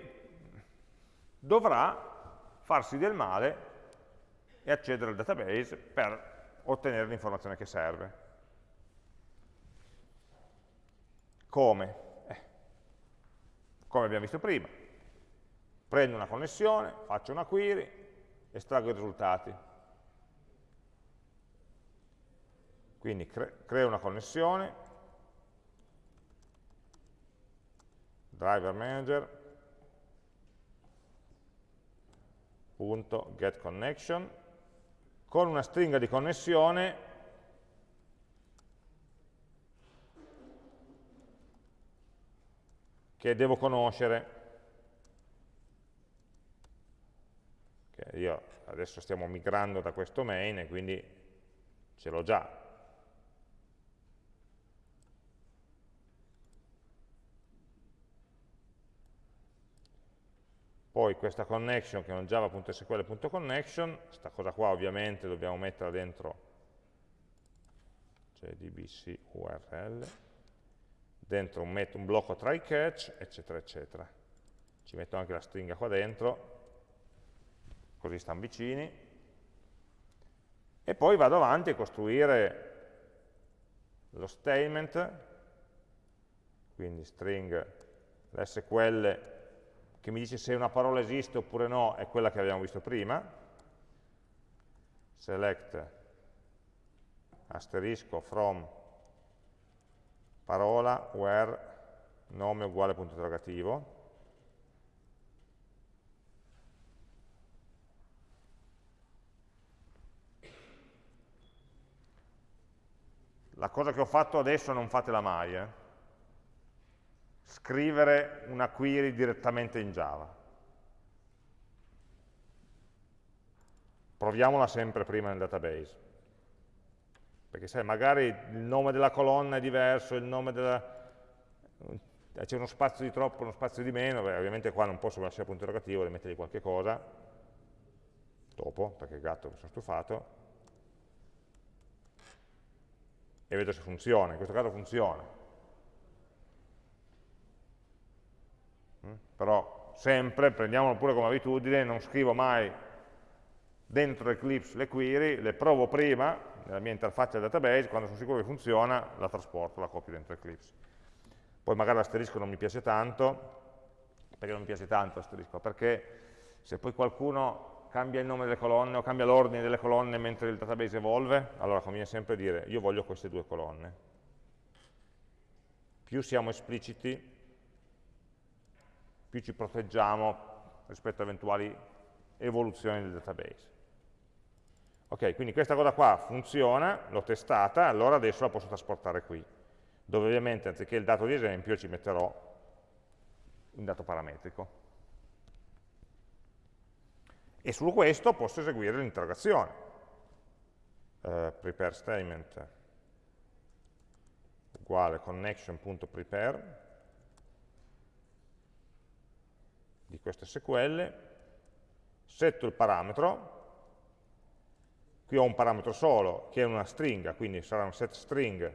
dovrà farsi del male e accedere al database per ottenere l'informazione che serve. Come? come abbiamo visto prima. Prendo una connessione, faccio una query, estraggo i risultati. Quindi cre creo una connessione, driver manager, punto get connection, con una stringa di connessione che devo conoscere. Che io adesso stiamo migrando da questo main e quindi ce l'ho già. Poi questa connection che è un java.sql.connection, questa cosa qua ovviamente dobbiamo metterla dentro cioè dbc url, dentro un, un blocco try catch, eccetera, eccetera. Ci metto anche la stringa qua dentro, così stanno vicini, e poi vado avanti a costruire lo statement, quindi string l'SQL che mi dice se una parola esiste oppure no, è quella che abbiamo visto prima, select asterisco from parola where nome uguale punto interrogativo la cosa che ho fatto adesso non fatela mai eh? scrivere una query direttamente in Java. Proviamola sempre prima nel database. Perché sai, magari il nome della colonna è diverso, il nome della... c'è uno spazio di troppo, uno spazio di meno, beh, ovviamente qua non posso lasciare punto interrogativo, devo mettergli qualche cosa, dopo, perché gatto mi sono stufato, e vedo se funziona, in questo caso funziona. Mm? Però sempre, prendiamolo pure come abitudine, non scrivo mai dentro Eclipse le query, le provo prima, nella mia interfaccia database, quando sono sicuro che funziona, la trasporto, la copio dentro Eclipse. Poi magari l'asterisco non mi piace tanto, perché non mi piace tanto l'asterisco? Perché se poi qualcuno cambia il nome delle colonne o cambia l'ordine delle colonne mentre il database evolve, allora conviene sempre dire io voglio queste due colonne. Più siamo espliciti, più ci proteggiamo rispetto a eventuali evoluzioni del database. Ok, quindi questa cosa qua funziona, l'ho testata, allora adesso la posso trasportare qui, dove ovviamente anziché il dato di esempio ci metterò un dato parametrico. E su questo posso eseguire l'interrogazione. Uh, prepare statement uguale connection.prepare di questo SQL, setto il parametro, Qui ho un parametro solo, che è una stringa, quindi sarà un set string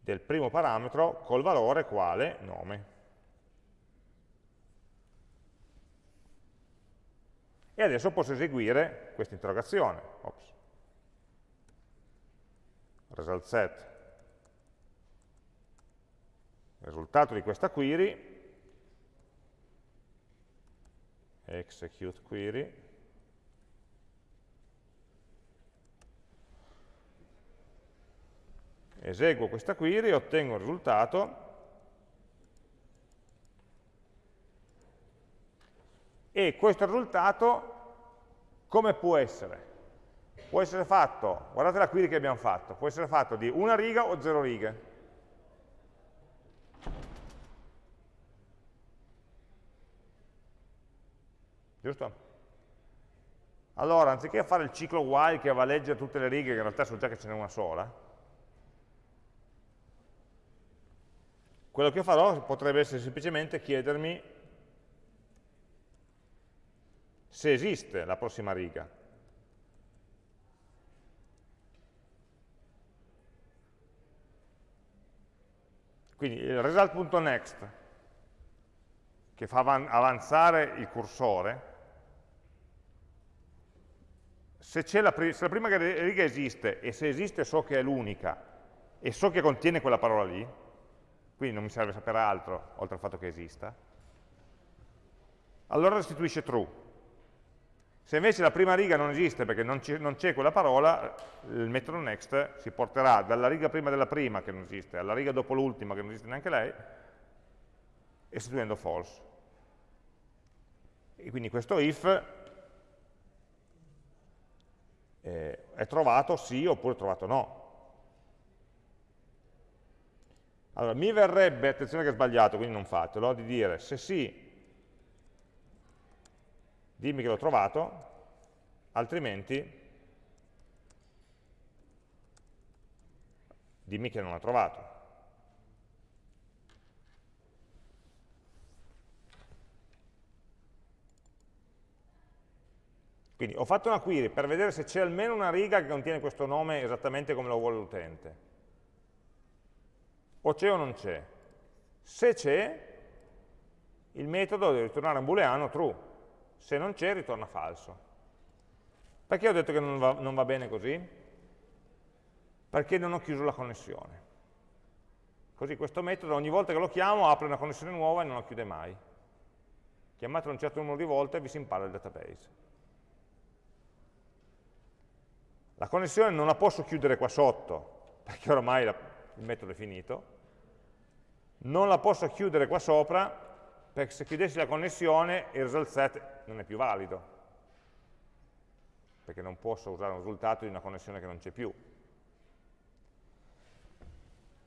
del primo parametro col valore quale nome. E adesso posso eseguire questa interrogazione. Ops. Result set. risultato di questa query, execute query, eseguo questa query e ottengo un risultato e questo risultato come può essere? Può essere fatto, guardate la query che abbiamo fatto, può essere fatto di una riga o zero righe. Giusto? Allora, anziché fare il ciclo while che va a leggere tutte le righe, che in realtà so già che ce n'è una sola, Quello che farò potrebbe essere semplicemente chiedermi se esiste la prossima riga. Quindi il result.next, che fa avanzare il cursore, se, la, se la prima riga esiste, e se esiste so che è l'unica, e so che contiene quella parola lì, quindi non mi serve sapere altro, oltre al fatto che esista, allora restituisce true. Se invece la prima riga non esiste perché non c'è quella parola, il metodo next si porterà dalla riga prima della prima, che non esiste, alla riga dopo l'ultima, che non esiste neanche lei, restituendo false. E quindi questo if eh, è trovato sì oppure trovato no. Allora, mi verrebbe, attenzione che è sbagliato, quindi non fatelo, di dire se sì, dimmi che l'ho trovato, altrimenti dimmi che non l'ha trovato. Quindi ho fatto una query per vedere se c'è almeno una riga che contiene questo nome esattamente come lo vuole l'utente. O c'è o non c'è. Se c'è, il metodo deve ritornare un booleano true. Se non c'è, ritorna falso. Perché ho detto che non va, non va bene così? Perché non ho chiuso la connessione. Così questo metodo ogni volta che lo chiamo apre una connessione nuova e non la chiude mai. Chiamatelo un certo numero di volte e vi si impara il database. La connessione non la posso chiudere qua sotto, perché oramai la, il metodo è finito. Non la posso chiudere qua sopra, perché se chiudessi la connessione il result set non è più valido, perché non posso usare un risultato di una connessione che non c'è più.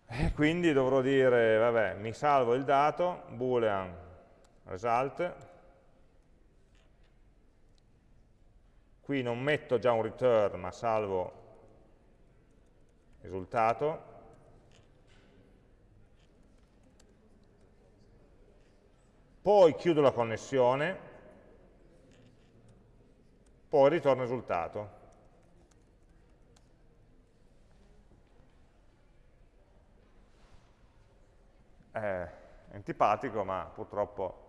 E quindi dovrò dire, vabbè, mi salvo il dato, boolean result, qui non metto già un return ma salvo risultato poi chiudo la connessione poi ritorno il risultato è antipatico ma purtroppo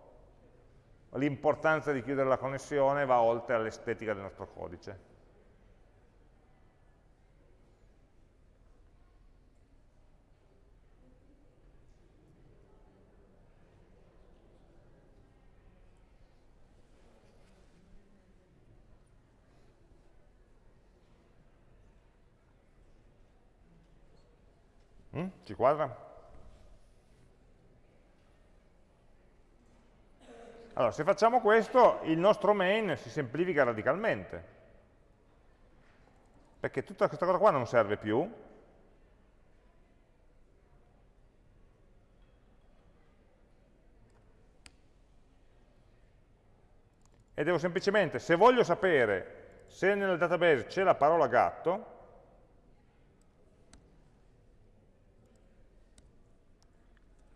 l'importanza di chiudere la connessione va oltre all'estetica del nostro codice. Mm? Ci quadra? Allora, se facciamo questo, il nostro main si semplifica radicalmente, perché tutta questa cosa qua non serve più, e devo semplicemente, se voglio sapere se nel database c'è la parola gatto,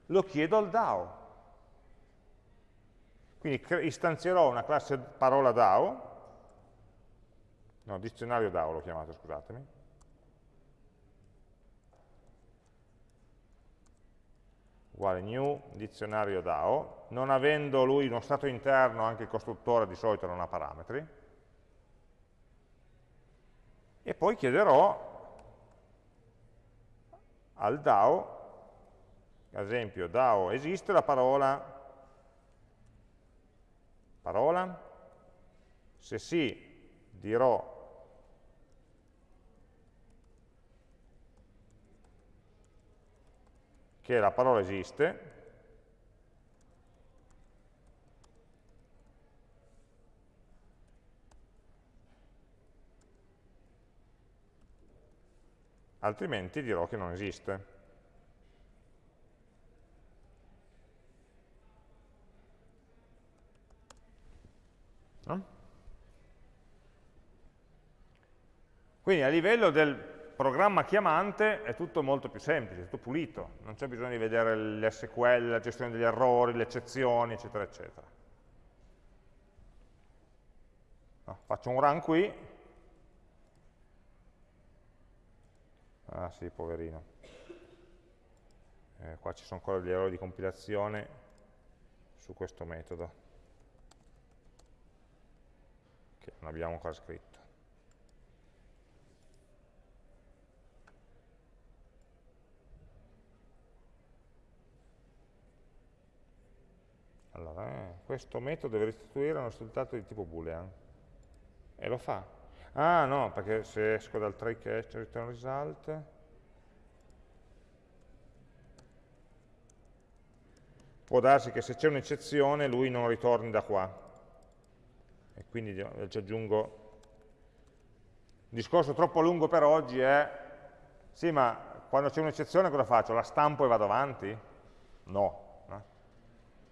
lo chiedo al DAO. Quindi istanzierò una classe parola DAO, no, dizionario DAO l'ho chiamato, scusatemi, uguale new dizionario DAO, non avendo lui uno stato interno, anche il costruttore di solito non ha parametri, e poi chiederò al DAO, ad esempio DAO esiste la parola parola? Se sì, dirò che la parola esiste, altrimenti dirò che non esiste. Quindi a livello del programma chiamante è tutto molto più semplice, tutto pulito, non c'è bisogno di vedere l'SQL, la gestione degli errori, le eccezioni, eccetera, eccetera. No, faccio un run qui, ah sì, poverino, eh, qua ci sono ancora gli errori di compilazione su questo metodo. che non abbiamo ancora scritto. Allora, eh, questo metodo deve restituire un risultato di tipo boolean. E lo fa. Ah no, perché se esco dal try catch return result, può darsi che se c'è un'eccezione lui non ritorni da qua e quindi ci aggiungo il discorso troppo lungo per oggi è sì ma quando c'è un'eccezione cosa faccio? La stampo e vado avanti? No.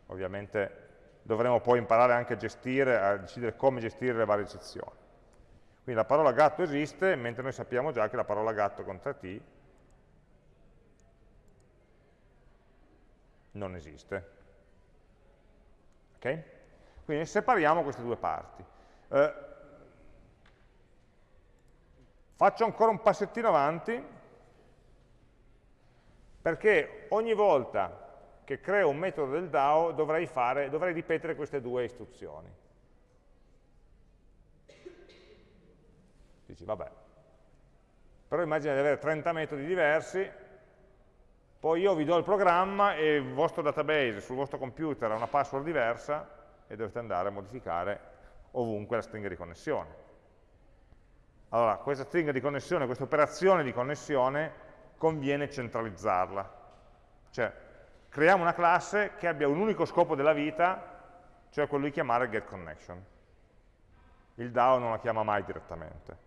Ovviamente dovremo poi imparare anche a gestire, a decidere come gestire le varie eccezioni. Quindi la parola gatto esiste, mentre noi sappiamo già che la parola gatto con 3T non esiste. Ok? Quindi separiamo queste due parti. Eh, faccio ancora un passettino avanti, perché ogni volta che creo un metodo del DAO dovrei, fare, dovrei ripetere queste due istruzioni. Dici, vabbè, però immagina di avere 30 metodi diversi, poi io vi do il programma e il vostro database sul vostro computer ha una password diversa e dovete andare a modificare ovunque la stringa di connessione. Allora, questa stringa di connessione, questa operazione di connessione, conviene centralizzarla. Cioè, creiamo una classe che abbia un unico scopo della vita, cioè quello di chiamare getConnection. Il DAO non la chiama mai direttamente.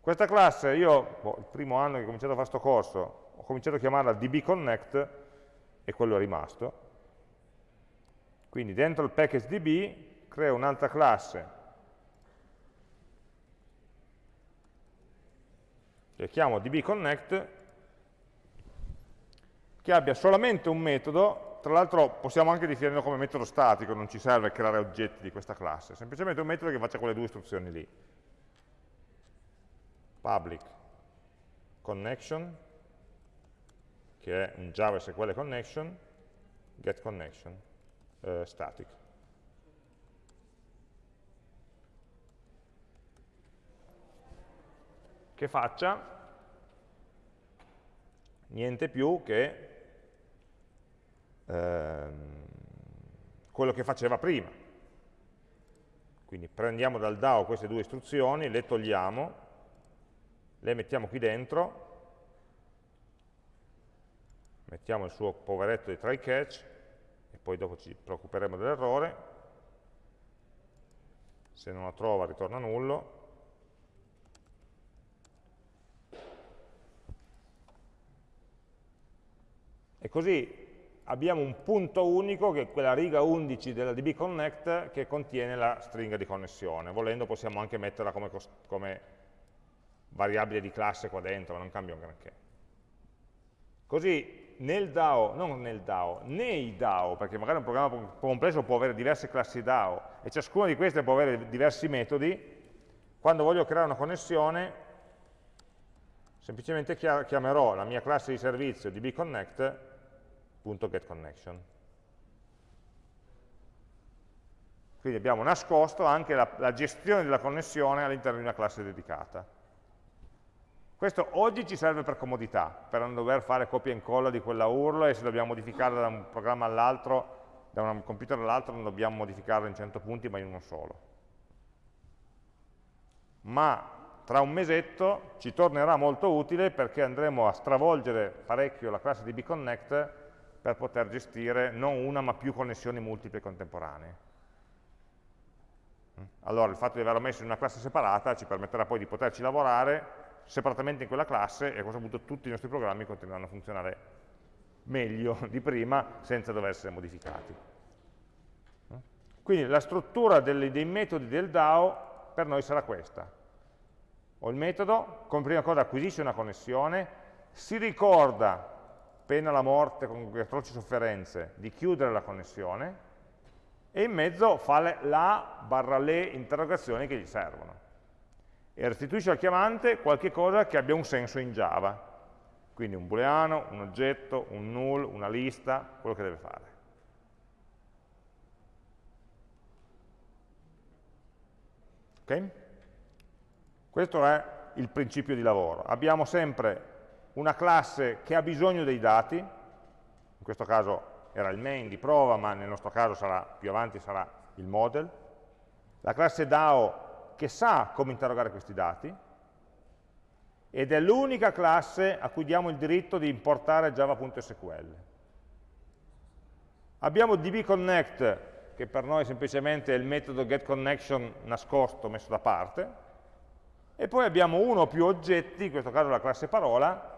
Questa classe, io, boh, il primo anno che ho cominciato a fare questo corso, ho cominciato a chiamarla dbconnect e quello è rimasto. Quindi dentro il package db creo un'altra classe che chiamo dbconnect che abbia solamente un metodo, tra l'altro possiamo anche definirlo come metodo statico, non ci serve creare oggetti di questa classe, semplicemente un metodo che faccia quelle due istruzioni lì. Public connection che è un Java SQL connection, get connection, eh, static. Che faccia niente più che ehm, quello che faceva prima. Quindi prendiamo dal DAO queste due istruzioni, le togliamo, le mettiamo qui dentro mettiamo il suo poveretto di try catch e poi dopo ci preoccuperemo dell'errore se non la trova ritorna nullo e così abbiamo un punto unico che è quella riga 11 della dbconnect che contiene la stringa di connessione. Volendo possiamo anche metterla come, come variabile di classe qua dentro non cambia un granché. Così nel DAO, non nel DAO, nei DAO, perché magari un programma complesso può avere diverse classi DAO e ciascuna di queste può avere diversi metodi, quando voglio creare una connessione semplicemente chiamerò la mia classe di servizio dbconnect.getConnection. Quindi abbiamo nascosto anche la, la gestione della connessione all'interno di una classe dedicata. Questo oggi ci serve per comodità, per non dover fare copia e incolla di quella URL e se dobbiamo modificarla da un programma all'altro, da un computer all'altro, non dobbiamo modificarla in 100 punti ma in uno solo. Ma tra un mesetto ci tornerà molto utile perché andremo a stravolgere parecchio la classe di bconnect per poter gestire non una ma più connessioni multiple contemporanee. Allora il fatto di averlo messo in una classe separata ci permetterà poi di poterci lavorare separatamente in quella classe e a questo punto tutti i nostri programmi continueranno a funzionare meglio <laughs> di prima senza dover essere modificati. Quindi la struttura dei, dei metodi del DAO per noi sarà questa. Ho il metodo, come prima cosa acquisisce una connessione, si ricorda, pena la morte con atroci sofferenze, di chiudere la connessione e in mezzo fa le, la barra le interrogazioni che gli servono e restituisce al chiamante qualche cosa che abbia un senso in Java. Quindi un booleano, un oggetto, un null, una lista, quello che deve fare. Ok? Questo è il principio di lavoro. Abbiamo sempre una classe che ha bisogno dei dati, in questo caso era il main di prova, ma nel nostro caso sarà, più avanti sarà il model. La classe DAO che sa come interrogare questi dati ed è l'unica classe a cui diamo il diritto di importare java.sql. Abbiamo dbconnect, che per noi semplicemente è il metodo getConnection nascosto, messo da parte, e poi abbiamo uno o più oggetti, in questo caso la classe parola,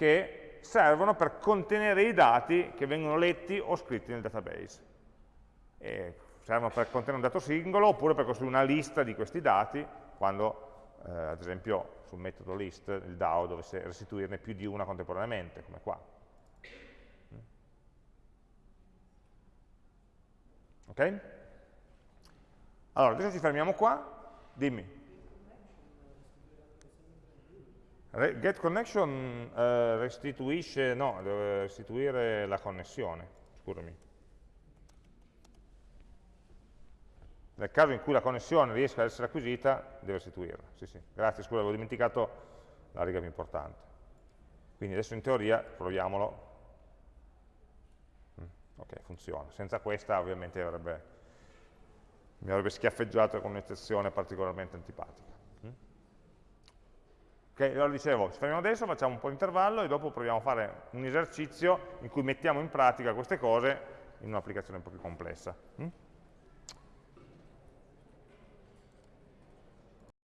che servono per contenere i dati che vengono letti o scritti nel database. E servono per contenere un dato singolo oppure per costruire una lista di questi dati quando, eh, ad esempio, sul metodo list il DAO dovesse restituirne più di una contemporaneamente, come qua. Ok? Allora, adesso ci fermiamo qua. Dimmi. Get connection eh, restituisce, no, deve restituire la connessione, scusami. Nel caso in cui la connessione riesca ad essere acquisita, deve restituirla. Sì, sì. Grazie, scusa, avevo dimenticato la riga più importante. Quindi adesso in teoria proviamolo. Mm, ok, funziona. Senza questa ovviamente avrebbe, mi avrebbe schiaffeggiato con un'eccezione particolarmente antipatica. Ok, allora dicevo, ci fermiamo adesso, facciamo un po' di intervallo e dopo proviamo a fare un esercizio in cui mettiamo in pratica queste cose in un'applicazione un po' più complessa. Mm?